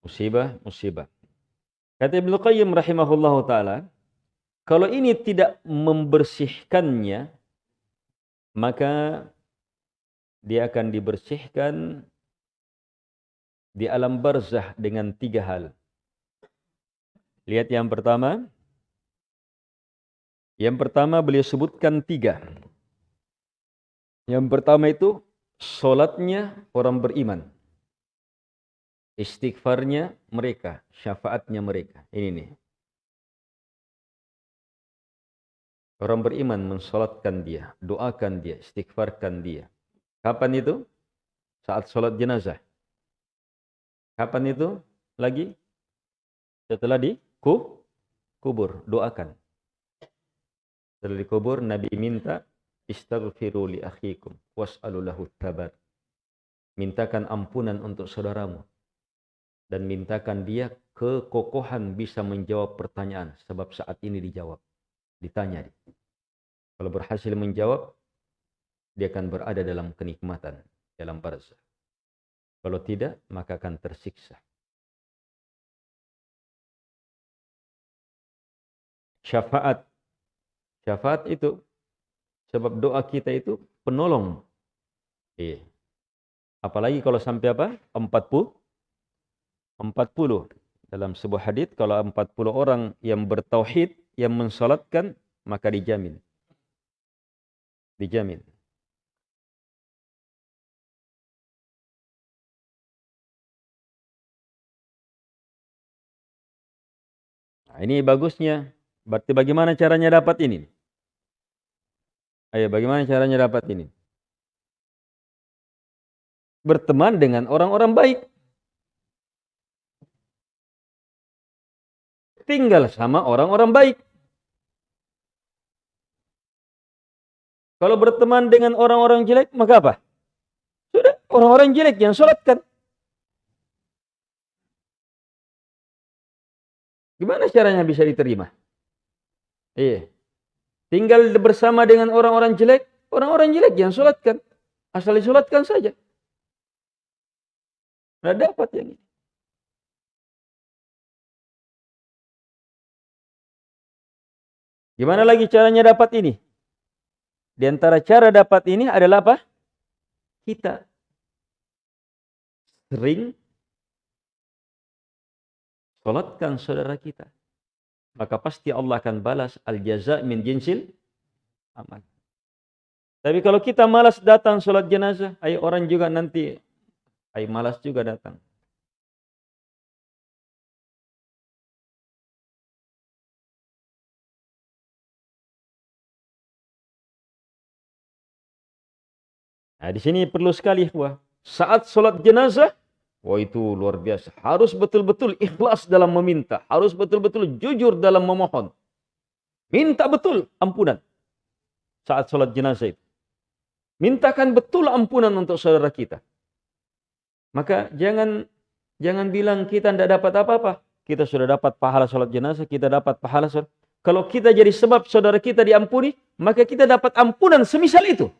S1: musibah, musibah. Kata Ibnu Qayyim rahimahullahu taala, kalau ini tidak membersihkannya, maka dia akan dibersihkan di alam barzah dengan tiga hal. Lihat yang pertama. Yang pertama beliau sebutkan tiga. Yang pertama itu solatnya orang beriman. Istighfarnya mereka, syafaatnya mereka. Ini nih. Orang beriman mensolatkan dia, doakan dia, istighfarkan dia. Kapan itu? Saat sholat jenazah. Kapan itu? Lagi? Setelah di kubur. Doakan. Setelah dikubur, Nabi minta, Istaghfiru li akhikum, was'alu lahu tabat. Mintakan ampunan untuk saudaramu. Dan mintakan dia kekokohan bisa menjawab pertanyaan. Sebab saat ini dijawab. Ditanya. Kalau berhasil menjawab, dia akan berada dalam kenikmatan, dalam barzah. Kalau tidak, maka akan tersiksa. Syafaat. Syafaat itu sebab doa kita itu penolong. Iya. Apalagi kalau sampai apa? 40 40 dalam sebuah hadis kalau 40 orang yang bertauhid yang mensalatkan maka dijamin. Dijamin. Nah, ini bagusnya Berarti bagaimana caranya dapat ini? Ayo, bagaimana caranya dapat ini? Berteman dengan orang-orang baik. Tinggal sama orang-orang baik. Kalau berteman dengan orang-orang jelek, maka apa? Sudah, orang-orang jelek yang sholatkan. Gimana caranya bisa diterima? Iya. Tinggal bersama dengan orang-orang jelek, orang-orang jelek yang sholatkan. Asal disolatkan saja. Nah dapat yang ini. Gimana lagi caranya dapat ini? Di antara cara dapat ini adalah apa? Kita sering sholatkan saudara kita. Maka pasti Allah akan balas al-jaza min jinsil amal. Tapi kalau kita malas datang sholat jenazah, ayo orang juga nanti, ayo malas juga datang. Nah, di sini perlu sekali wah. Saat sholat jenazah, wah itu luar biasa. Harus betul-betul ikhlas dalam meminta. Harus betul-betul jujur dalam memohon. Minta betul ampunan. Saat sholat jenazah itu. Mintakan betul ampunan untuk saudara kita. Maka jangan jangan bilang kita tidak dapat apa-apa. Kita sudah dapat pahala sholat jenazah, kita dapat pahala sholat. Kalau kita jadi sebab saudara kita diampuni, maka kita dapat ampunan semisal itu.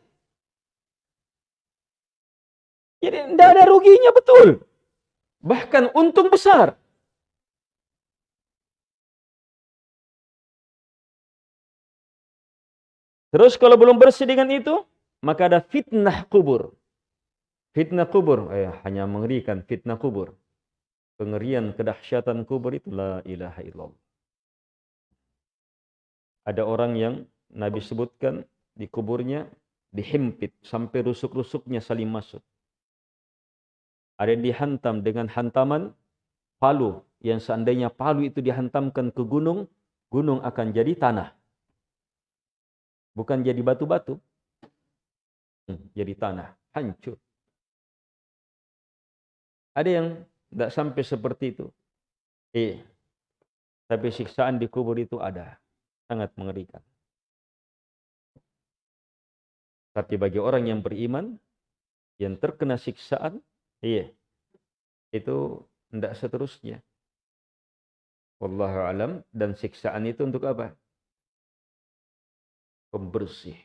S1: Jadi tidak ada ruginya betul. Bahkan untung besar. Terus kalau belum bersih dengan itu, maka ada fitnah kubur. Fitnah kubur, eh, hanya mengerikan fitnah kubur. Pengerian kedahsyatan kubur itu la ilaha illallah. Ada orang yang Nabi sebutkan di kuburnya dihimpit sampai rusuk-rusuknya saling masuk ada yang dihantam dengan hantaman palu yang seandainya palu itu dihantamkan ke gunung, gunung akan jadi tanah. Bukan jadi batu-batu. Hmm, jadi tanah, hancur. Ada yang tidak sampai seperti itu. Eh, tapi siksaan di kubur itu ada. Sangat mengerikan. Tapi bagi orang yang beriman, yang terkena siksaan, Iya. Itu tidak seterusnya. Wallahu alam dan siksaan itu untuk apa? Pembersih.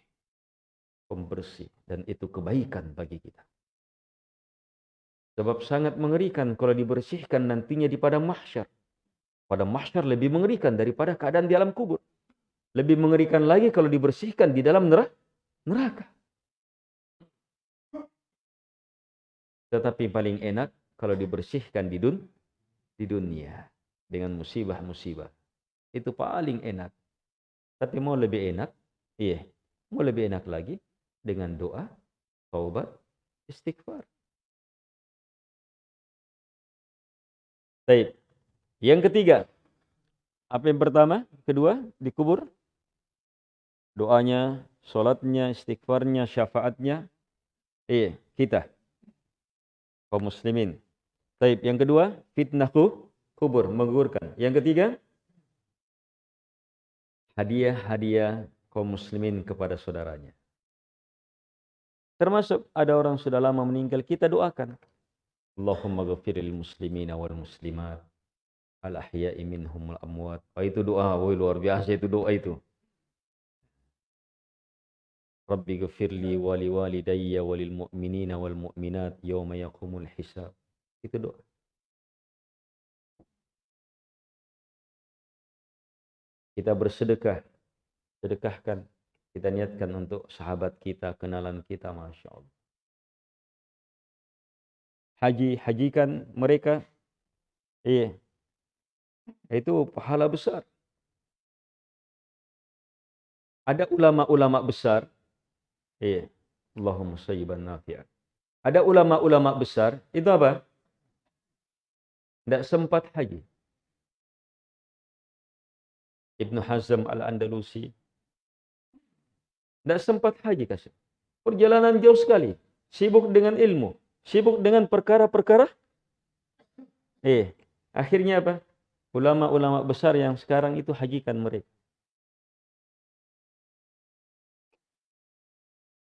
S1: Pembersih dan itu kebaikan bagi kita. Sebab sangat mengerikan kalau dibersihkan nantinya di pada mahsyar. Pada mahsyar lebih mengerikan daripada keadaan di alam kubur. Lebih mengerikan lagi kalau dibersihkan di dalam neraka. Tetapi paling enak kalau dibersihkan di, dun di dunia dengan musibah-musibah. Itu paling enak. Tapi mau lebih enak, iya, mau lebih enak lagi dengan doa, taubat, istighfar. Baik. Yang ketiga, apa yang pertama? Kedua, dikubur. Doanya, sholatnya, istighfarnya, syafaatnya. Iya, kita kaum muslimin. Taib. Yang kedua, fitnah kubur, menggugurkan. Yang ketiga, hadiah-hadiah kaum muslimin kepada saudaranya. Termasuk ada orang sudah lama meninggal, kita doakan. Allahumma ghafiril muslimina wal muslimat. Al ahya'i minhum al amwat. Oh, itu doa, oh, luar biasa itu doa itu. Rabbi gafirli wali walidayya walil mu'minina wal mu'minat yawma yakumul hisab. Itu doa. Kita bersedekah. Sedekahkan. Kita niatkan untuk sahabat kita, kenalan kita. Masya Allah. Haji, hajikan mereka. Iya. Itu pahala besar. Ada ulama-ulama besar Iya. Allahumma sayyiban nafi'an. Ada ulama-ulama besar, itu apa? Tidak sempat haji. Ibnu Hazm Al-Andalusi. Tidak sempat haji kasih. Perjalanan jauh sekali. Sibuk dengan ilmu. Sibuk dengan perkara-perkara. Eh, akhirnya apa? Ulama-ulama besar yang sekarang itu hajikan mereka.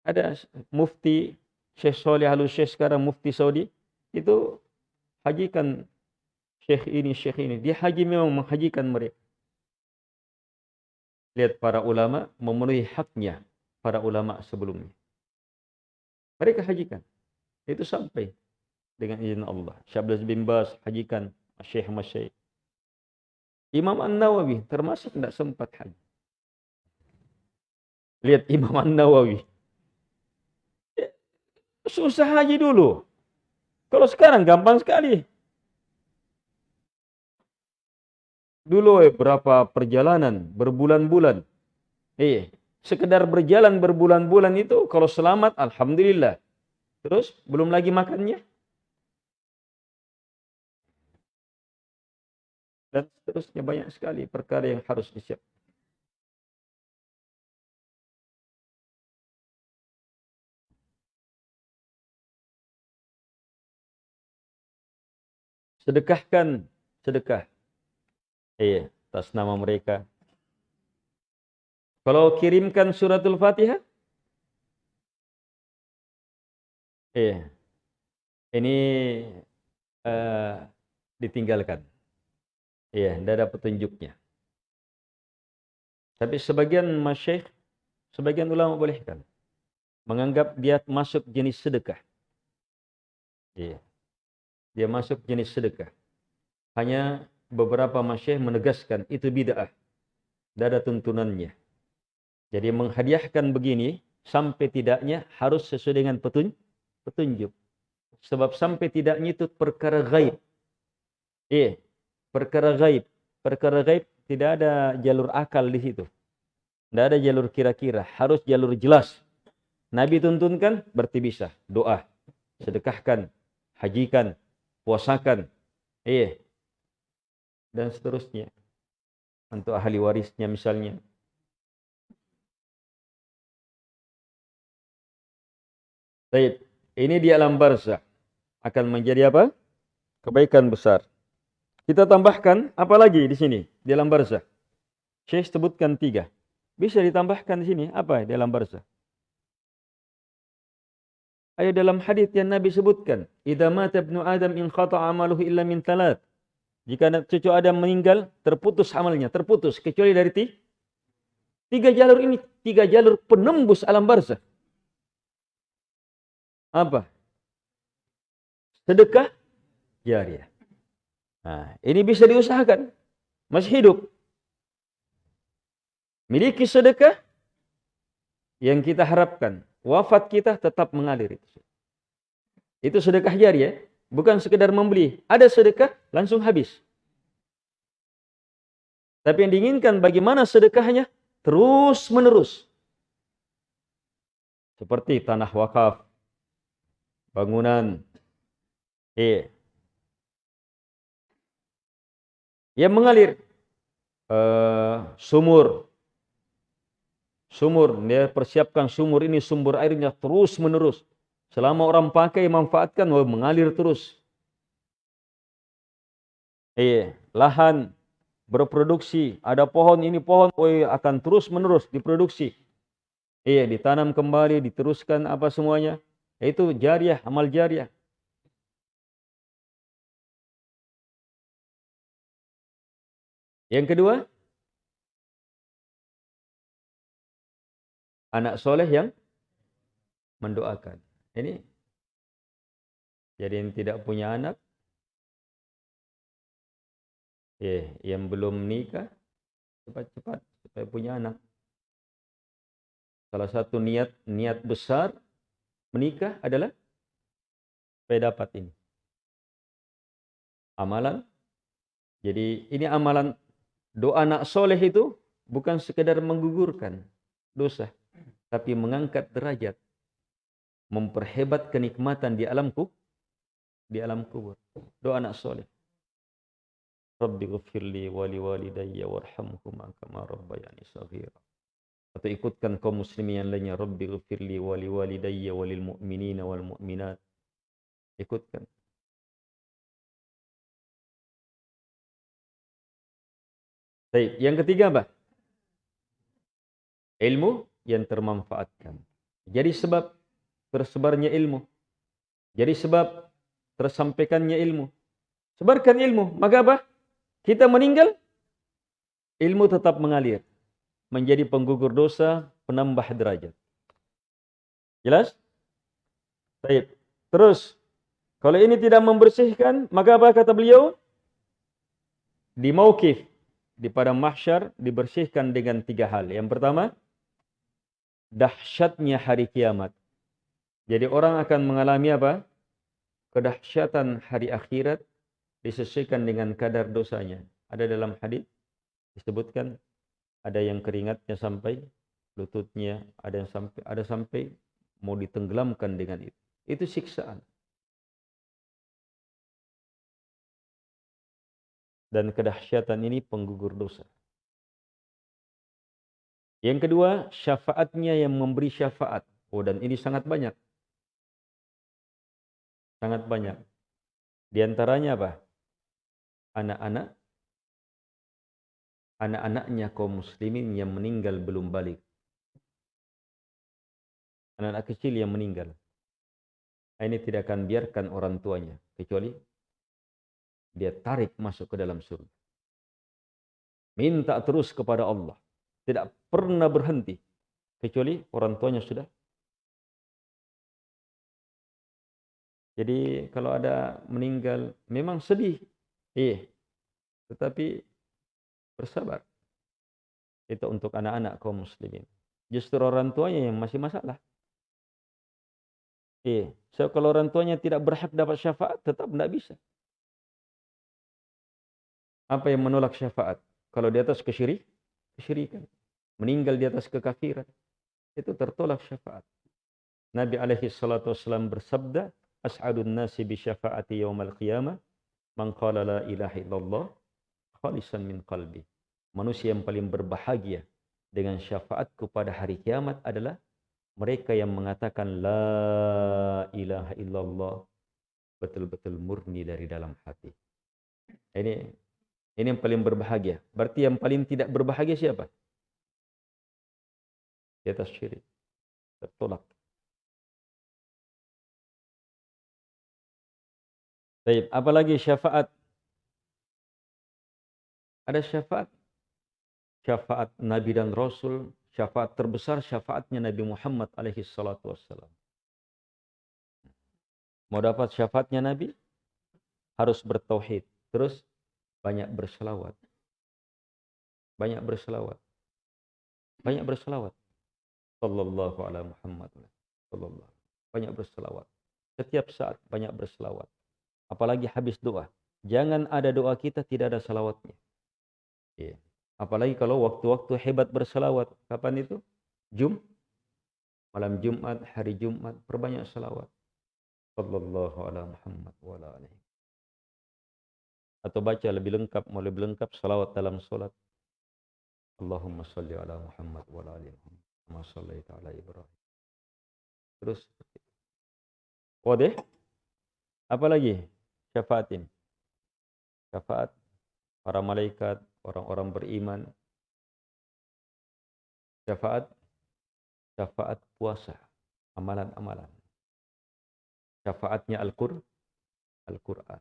S1: Ada mufti Syekh Soleh Halus Syekh sekarang mufti Saudi. Itu hajikan Syekh ini, Syekh ini. Dia haji memang menghajikan mereka. Lihat para ulama memenuhi haknya para ulama sebelumnya. Mereka hajikan. Itu sampai dengan izin Allah. Syabdaz bin Bas hajikan Syekh Masyayikh. Imam An-Nawawi termasuk tidak sempat haji. Lihat Imam An-Nawawi. Susah haji dulu. Kalau sekarang gampang sekali. Dulu eh, berapa perjalanan, berbulan-bulan. Eh, sekedar berjalan berbulan-bulan itu kalau selamat alhamdulillah. Terus belum lagi makannya. Dan seterusnya banyak sekali perkara yang harus disiap. Sedekahkan sedekah. Iya, atas nama mereka kalau kirimkan suratul Fatihah, eh, ini uh, ditinggalkan. Iya, tidak ada petunjuknya. Tapi sebagian masyayikh, sebagian ulama bolehkan. Menganggap dia masuk jenis sedekah. Iya. Dia masuk jenis sedekah. Hanya beberapa masyayikh menegaskan itu bid'ah. Tidak ada tuntunannya. Jadi menghadiahkan begini sampai tidaknya harus sesuai dengan petunjuk. Sebab sampai tidaknya itu perkara gaib. Eh, perkara gaib. Perkara gaib tidak ada jalur akal di situ. Tidak ada jalur kira-kira. Harus jalur jelas. Nabi tuntunkan berarti bisa. Doa. Sedekahkan. Hajikan. Puasakan. Eh. Dan seterusnya. Untuk ahli warisnya misalnya. Baik, ini di alam barzah akan menjadi apa? Kebaikan besar. Kita tambahkan apa lagi di sini di alam barzah? Syekh sebutkan tiga. Bisa ditambahkan di sini apa di alam barzah? Ayo dalam hadis yang Nabi sebutkan, "Idza mata ibnu Adam in khata amaluhu illa min talat." Jika cucu Adam meninggal, terputus amalnya, terputus kecuali dari tiga jalur ini, tiga jalur penembus alam barzah. Apa? Sedekah jariah. Nah, ini bisa diusahakan. Masih hidup. Miliki sedekah yang kita harapkan. Wafat kita tetap mengalir itu. Itu sedekah jariah. Bukan sekedar membeli. Ada sedekah langsung habis. Tapi yang diinginkan bagaimana sedekahnya? Terus menerus. Seperti tanah wakaf, bangunan. Eh. Yang mengalir. Uh, sumur. Sumur. Dia persiapkan sumur ini, sumber airnya terus menerus. Selama orang pakai, manfaatkan, mengalir terus. Eh, lahan berproduksi, ada pohon ini pohon, oh, akan terus menerus diproduksi. Iya, ditanam kembali, diteruskan apa semuanya. Itu jariah, amal jariah. Yang kedua, anak soleh yang mendoakan. Ini jadi yang tidak punya anak, eh, yang belum nikah, cepat-cepat supaya punya anak. Salah satu niat niat besar menikah adalah supaya dapat ini. Amalan. Jadi ini amalan doa anak soleh itu bukan sekedar menggugurkan dosa. Tapi mengangkat derajat. Memperhebat kenikmatan di alam kubur. Di alam kubur. Doa anak soleh. Rabbi ghafirli wali walidayya warhamhuma kama rabbayani saghira. Atau ikutkan kaum muslimin yang lainnya Rabbi ghafirli wali walidayya walil mu'minina wal mu'minat. Ikutkan. Baik, yang ketiga apa? Ilmu yang termanfaatkan. Jadi sebab tersebarnya ilmu. Jadi sebab tersampaikannya ilmu. Sebarkan ilmu. Maka apa? Kita meninggal, ilmu tetap mengalir. Menjadi penggugur dosa, penambah derajat. Jelas? Baik. Terus, kalau ini tidak membersihkan, maka apa kata beliau? Di mauqif, di padang mahsyar dibersihkan dengan tiga hal. Yang pertama, dahsyatnya hari kiamat. Jadi orang akan mengalami apa? Kedahsyatan hari akhirat disesuaikan dengan kadar dosanya. Ada dalam hadis disebutkan ada yang keringatnya sampai lututnya, ada yang sampai ada sampai mau ditenggelamkan dengan itu. Itu siksaan. Dan kedahsyatan ini penggugur dosa. Yang kedua, syafaatnya yang memberi syafaat. Oh, dan ini sangat banyak. Sangat banyak. Di antaranya apa? anak-anak anak-anaknya kaum muslimin yang meninggal belum balik. Anak-anak kecil yang meninggal. Ini tidak akan biarkan orang tuanya. Kecuali dia tarik masuk ke dalam surga. Minta terus kepada Allah. Tidak pernah berhenti. Kecuali orang tuanya sudah. Jadi kalau ada meninggal, memang sedih. Iya. Tetapi bersabar. Itu untuk anak-anak kaum muslimin. Justru orang tuanya yang masih masalah. Iya. So, kalau orang tuanya tidak berhak dapat syafaat, tetap tidak bisa. Apa yang menolak syafaat? Kalau di atas kesyirik, kesyirikan. Meninggal di atas kekafiran. Itu tertolak syafaat. Nabi alaihi salatu wasallam bersabda, As'adun nasi bi syafaati yawmal qiyamah Man qala la ilaha illallah khalisan min qalbi. Manusia yang paling berbahagia dengan syafaatku pada hari kiamat adalah mereka yang mengatakan la ilaha illallah betul-betul murni dari dalam hati. Ini ini yang paling berbahagia. Berarti yang paling tidak berbahagia siapa? Di atas syirik. Tertolak. Baik, apalagi syafaat? Ada syafaat. Syafaat Nabi dan Rasul, syafaat terbesar syafaatnya Nabi Muhammad alaihi salatu wassalam. Mau dapat syafaatnya Nabi? Harus bertauhid. Terus banyak berselawat. Banyak berselawat. Banyak berselawat. Sallallahu ala Muhammad. Sallallahu. Banyak berselawat. Setiap saat banyak berselawat. Apalagi habis doa. Jangan ada doa kita tidak ada salawatnya. Ya. Apalagi kalau waktu-waktu hebat bersalawat. Kapan itu? Jum. Malam Jumat, hari Jumat. Perbanyak salawat. Sallallahu ala Muhammad wa ala alihi. Atau baca lebih lengkap, mau lebih lengkap salawat dalam solat. Allahumma salli ala Muhammad wa ala alihi Muhammad. Salli ala Ibrahim. Terus. Wadih. Apa lagi? syafaat ini. Syafaat para malaikat, orang-orang beriman. Syafaat, syafaat puasa, amalan-amalan. Syafaatnya Al-Qur'an. Al-Quran.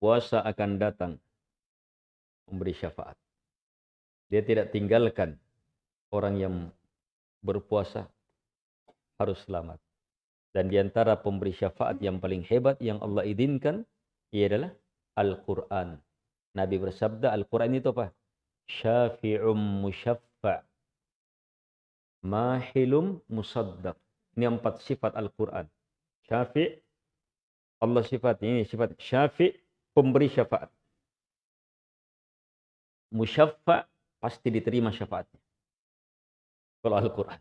S1: Puasa akan datang memberi syafaat. Dia tidak tinggalkan orang yang berpuasa harus selamat. Dan di antara pemberi syafaat yang paling hebat yang Allah izinkan ia adalah Al-Quran. Nabi bersabda Al-Quran itu apa? Syafi'um musyaffa' mahilum musaddaq. Ini empat sifat Al-Quran. Syafi' Allah sifat ini sifat syafi' pemberi syafaat. Musyaffa' pasti diterima syafaatnya. Kalau Al-Quran.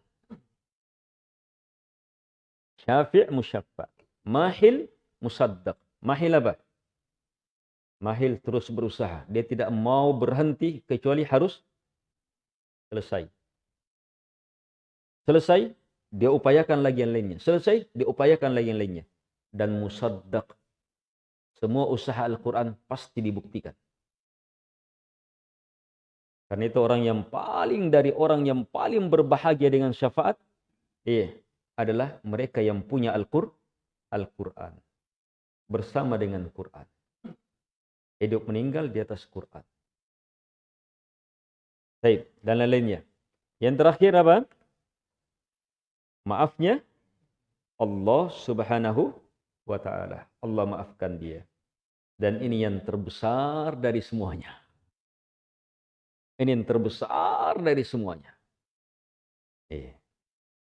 S1: Syafi' musyaffa. Mahil musaddaq. Mahil apa? Mahil terus berusaha. Dia tidak mau berhenti kecuali harus selesai. Selesai, dia upayakan lagi yang lainnya. Selesai, dia upayakan lagi yang lainnya. Dan musaddaq. Semua usaha Al-Quran pasti dibuktikan. Karena itu orang yang paling dari orang yang paling berbahagia dengan syafaat, iya, adalah mereka yang punya Al-Qur'an. Al-Quran. Bersama dengan Quran. Hidup meninggal di atas Quran. Baik, dan lain-lainnya. Yang terakhir apa? Maafnya Allah Subhanahu wa taala. Allah maafkan dia. Dan ini yang terbesar dari semuanya. Ini yang terbesar dari semuanya. Iya.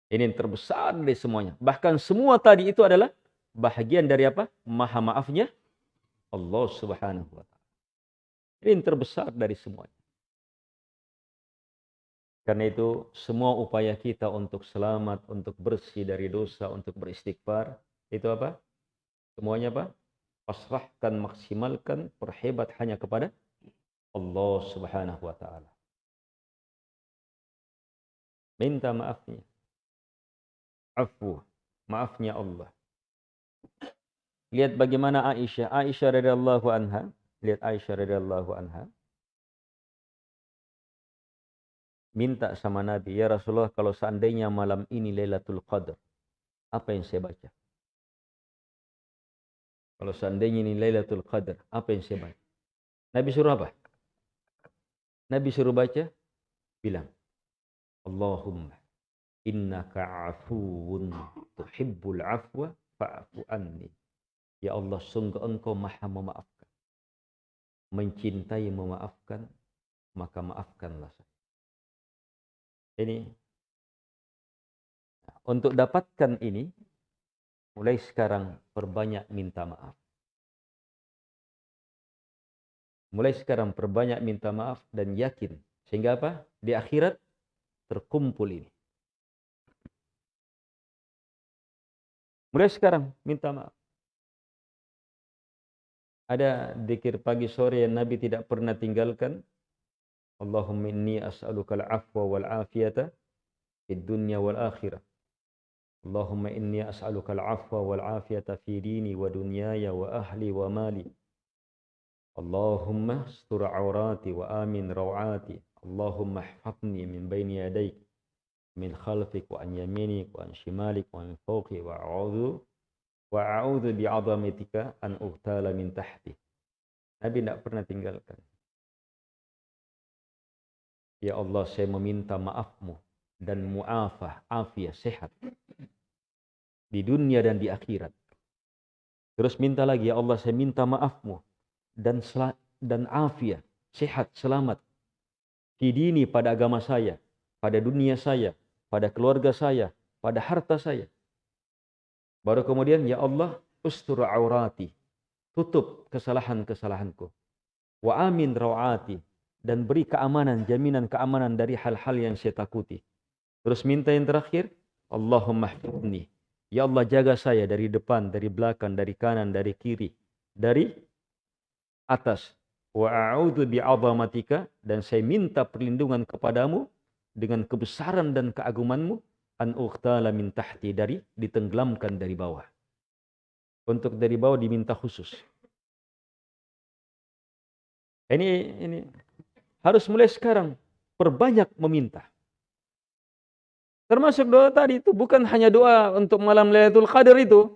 S1: Ini yang terbesar dari semuanya. Bahkan semua tadi itu adalah bahagian dari apa? Maha maafnya Allah subhanahu wa ta'ala. Ini yang terbesar dari semuanya. Karena itu semua upaya kita untuk selamat, untuk bersih dari dosa, untuk beristighfar, itu apa? Semuanya apa? Pasrahkan, maksimalkan, perhebat hanya kepada Allah Subhanahu wa taala. Minta maafnya. Afu, maafnya Allah. Lihat bagaimana Aisyah, Aisyah radhiyallahu anha, lihat Aisyah radhiyallahu anha. Minta sama Nabi, ya Rasulullah kalau seandainya malam ini Lailatul Qadar, apa yang saya baca? Kalau seandainya ini Lailatul Qadar, apa yang saya baca? Nabi suruh apa? Nabi suruh baca, bilang, Allahumma innaka afuun tuhibbul afwa fa'fu anni. Ya Allah, sungguh engkau maha memaafkan. Mencintai memaafkan, maka maafkanlah saya. Ini, untuk dapatkan ini, mulai sekarang perbanyak minta maaf. Mulai sekarang perbanyak minta maaf dan yakin. Sehingga apa? Di akhirat terkumpul ini. Mulai sekarang minta maaf. Ada dikir pagi sore yang Nabi tidak pernah tinggalkan. Allahumma inni as'aluka al-afwa wal afiyata fid dunya wal akhirah. Allahumma inni as'aluka al-afwa wal afiyata fi dini wa dunyaya wa ahli wa mali. Allahumma astur aurati wa amin rawati. Allahumma ihfazni min baini yadayk min khalfik wa an yaminik wa an shimalik wa min fawqi wa a'udhu wa a'udhu bi'azamatika an uhtala min tahti. Nabi tidak pernah tinggalkan. Ya Allah, saya meminta maafmu dan mu'afah, afiat, sehat. Di dunia dan di akhirat. Terus minta lagi, ya Allah, saya minta maafmu dan dan afiat, sehat, selamat. Di dini pada agama saya, pada dunia saya, pada keluarga saya, pada harta saya. Baru kemudian, ya Allah, ustur aurati. Tutup kesalahan-kesalahanku. Wa amin rawati. Dan beri keamanan, jaminan keamanan dari hal-hal yang saya takuti. Terus minta yang terakhir, Allahumma hfidni. Ya Allah jaga saya dari depan, dari belakang, dari kanan, dari kiri. Dari atas. Wa a'udzu bi'azamatika dan saya minta perlindungan kepadamu dengan kebesaran dan keagumanmu an uqtala min tahti dari ditenggelamkan dari bawah. Untuk dari bawah diminta khusus. Ini ini harus mulai sekarang perbanyak meminta. Termasuk doa tadi itu bukan hanya doa untuk malam Lailatul Qadar itu.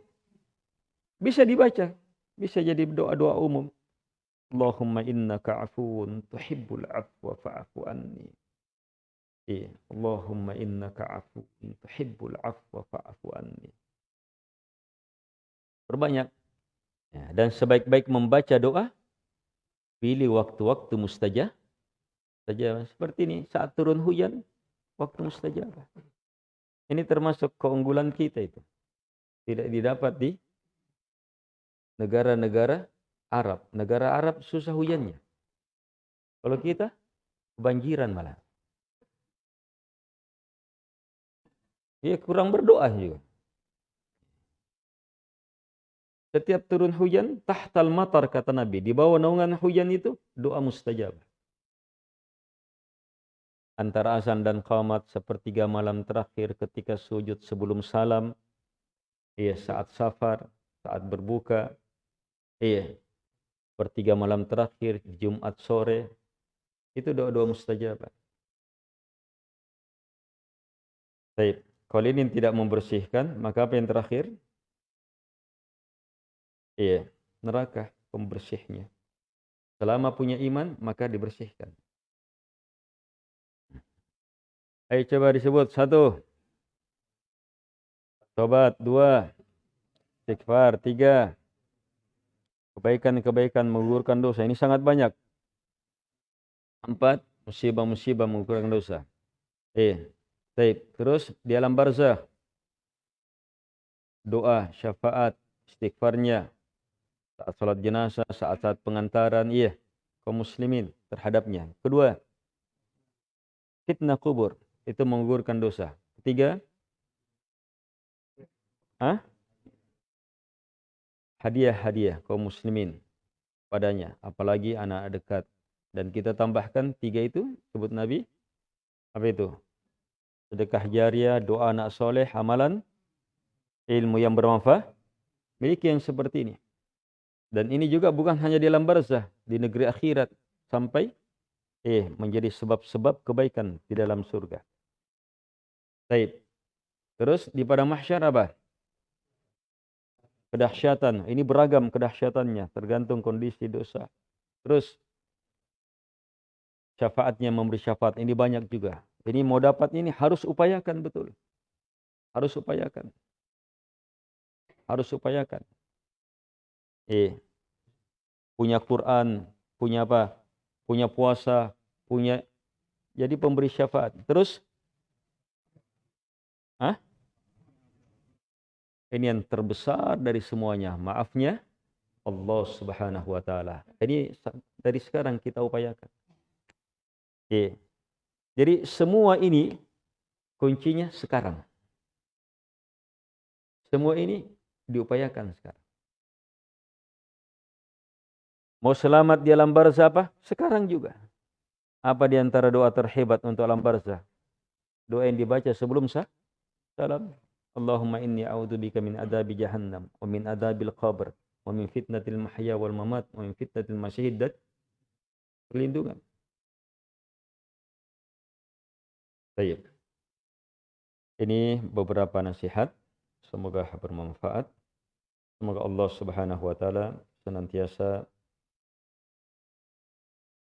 S1: Bisa dibaca, bisa jadi doa-doa umum. Allahumma innaka afuun tuhibbul afwa fa'afu anni. Iya. Allahumma innaka afuun tuhibbul afwa fa'afu anni. Perbanyak. Ya, dan sebaik-baik membaca doa, pilih waktu-waktu mustajab. Saja seperti ini saat turun hujan, waktu mustajab. Ini termasuk keunggulan kita itu. Tidak didapat di negara-negara Arab. Negara Arab susah hujannya. Kalau kita kebanjiran malah. Ya kurang berdoa juga. Setiap turun hujan, tahtal matar kata Nabi. Di bawah naungan hujan itu, doa mustajab. Antara azan dan qamat sepertiga malam terakhir ketika sujud sebelum salam. Iya, saat safar, saat berbuka. Iya, sepertiga malam terakhir, Jumat sore. Itu doa-doa mustajab. Baik, kalau ini tidak membersihkan, maka apa yang terakhir? Iya, neraka pembersihnya. Selama punya iman, maka dibersihkan. Ayo coba disebut. Satu. Tobat. Dua. Istighfar. Tiga. Kebaikan-kebaikan menggugurkan dosa. Ini sangat banyak. Empat. Musibah-musibah menggugurkan dosa. Eh. Taib. Terus di alam barzah. Doa, syafaat, istighfarnya, saat sholat jenazah, saat-saat pengantaran, iya, kaum muslimin terhadapnya. Kedua, fitnah kubur, itu menggugurkan dosa. Ketiga, Hah? Hadiah-hadiah kaum muslimin padanya, apalagi anak dekat. Dan kita tambahkan tiga itu, sebut Nabi, apa itu? Sedekah jariah, doa anak soleh, amalan, ilmu yang bermanfaat. Miliki yang seperti ini. Dan ini juga bukan hanya di alam barzah, di negeri akhirat sampai eh menjadi sebab-sebab kebaikan di dalam surga. Baik. Terus di pada mahsyar apa? Kedahsyatan. Ini beragam kedahsyatannya, tergantung kondisi dosa. Terus syafaatnya memberi syafaat ini banyak juga. Ini mau dapat ini harus upayakan betul. Harus upayakan. Harus upayakan. Eh, punya Quran, punya apa? Punya puasa, punya jadi pemberi syafaat. Terus Hah? Ini yang terbesar dari semuanya. Maafnya Allah Subhanahu wa taala. Ini dari sekarang kita upayakan. Jadi semua ini kuncinya sekarang. Semua ini diupayakan sekarang. Mau selamat di alam barzah apa? Sekarang juga. Apa di antara doa terhebat untuk alam barzah? Doa yang dibaca sebelum sah? Salam. Allahumma inni a'udzubika min adabi jahannam wa min adabil qabr wa min fitnatil mahya wal mamat wa min fitnatil masyid perlindungan. Baik. Ini beberapa nasihat. Semoga bermanfaat. Semoga Allah Subhanahu wa taala senantiasa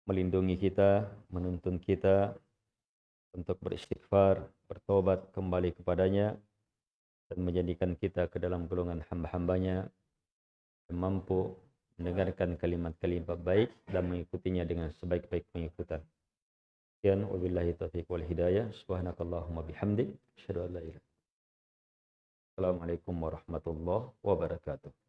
S1: melindungi kita, menuntun kita untuk beristighfar, bertobat kembali kepadanya, dan menjadikan kita ke dalam golongan hamba-hambanya yang mampu mendengarkan kalimat-kalimat baik dan mengikutinya dengan sebaik-baik pengikutan. Sekian wabillahi taufiq wal hidayah. Subhanakallahumma bihamdik. Assalamualaikum warahmatullahi wabarakatuh.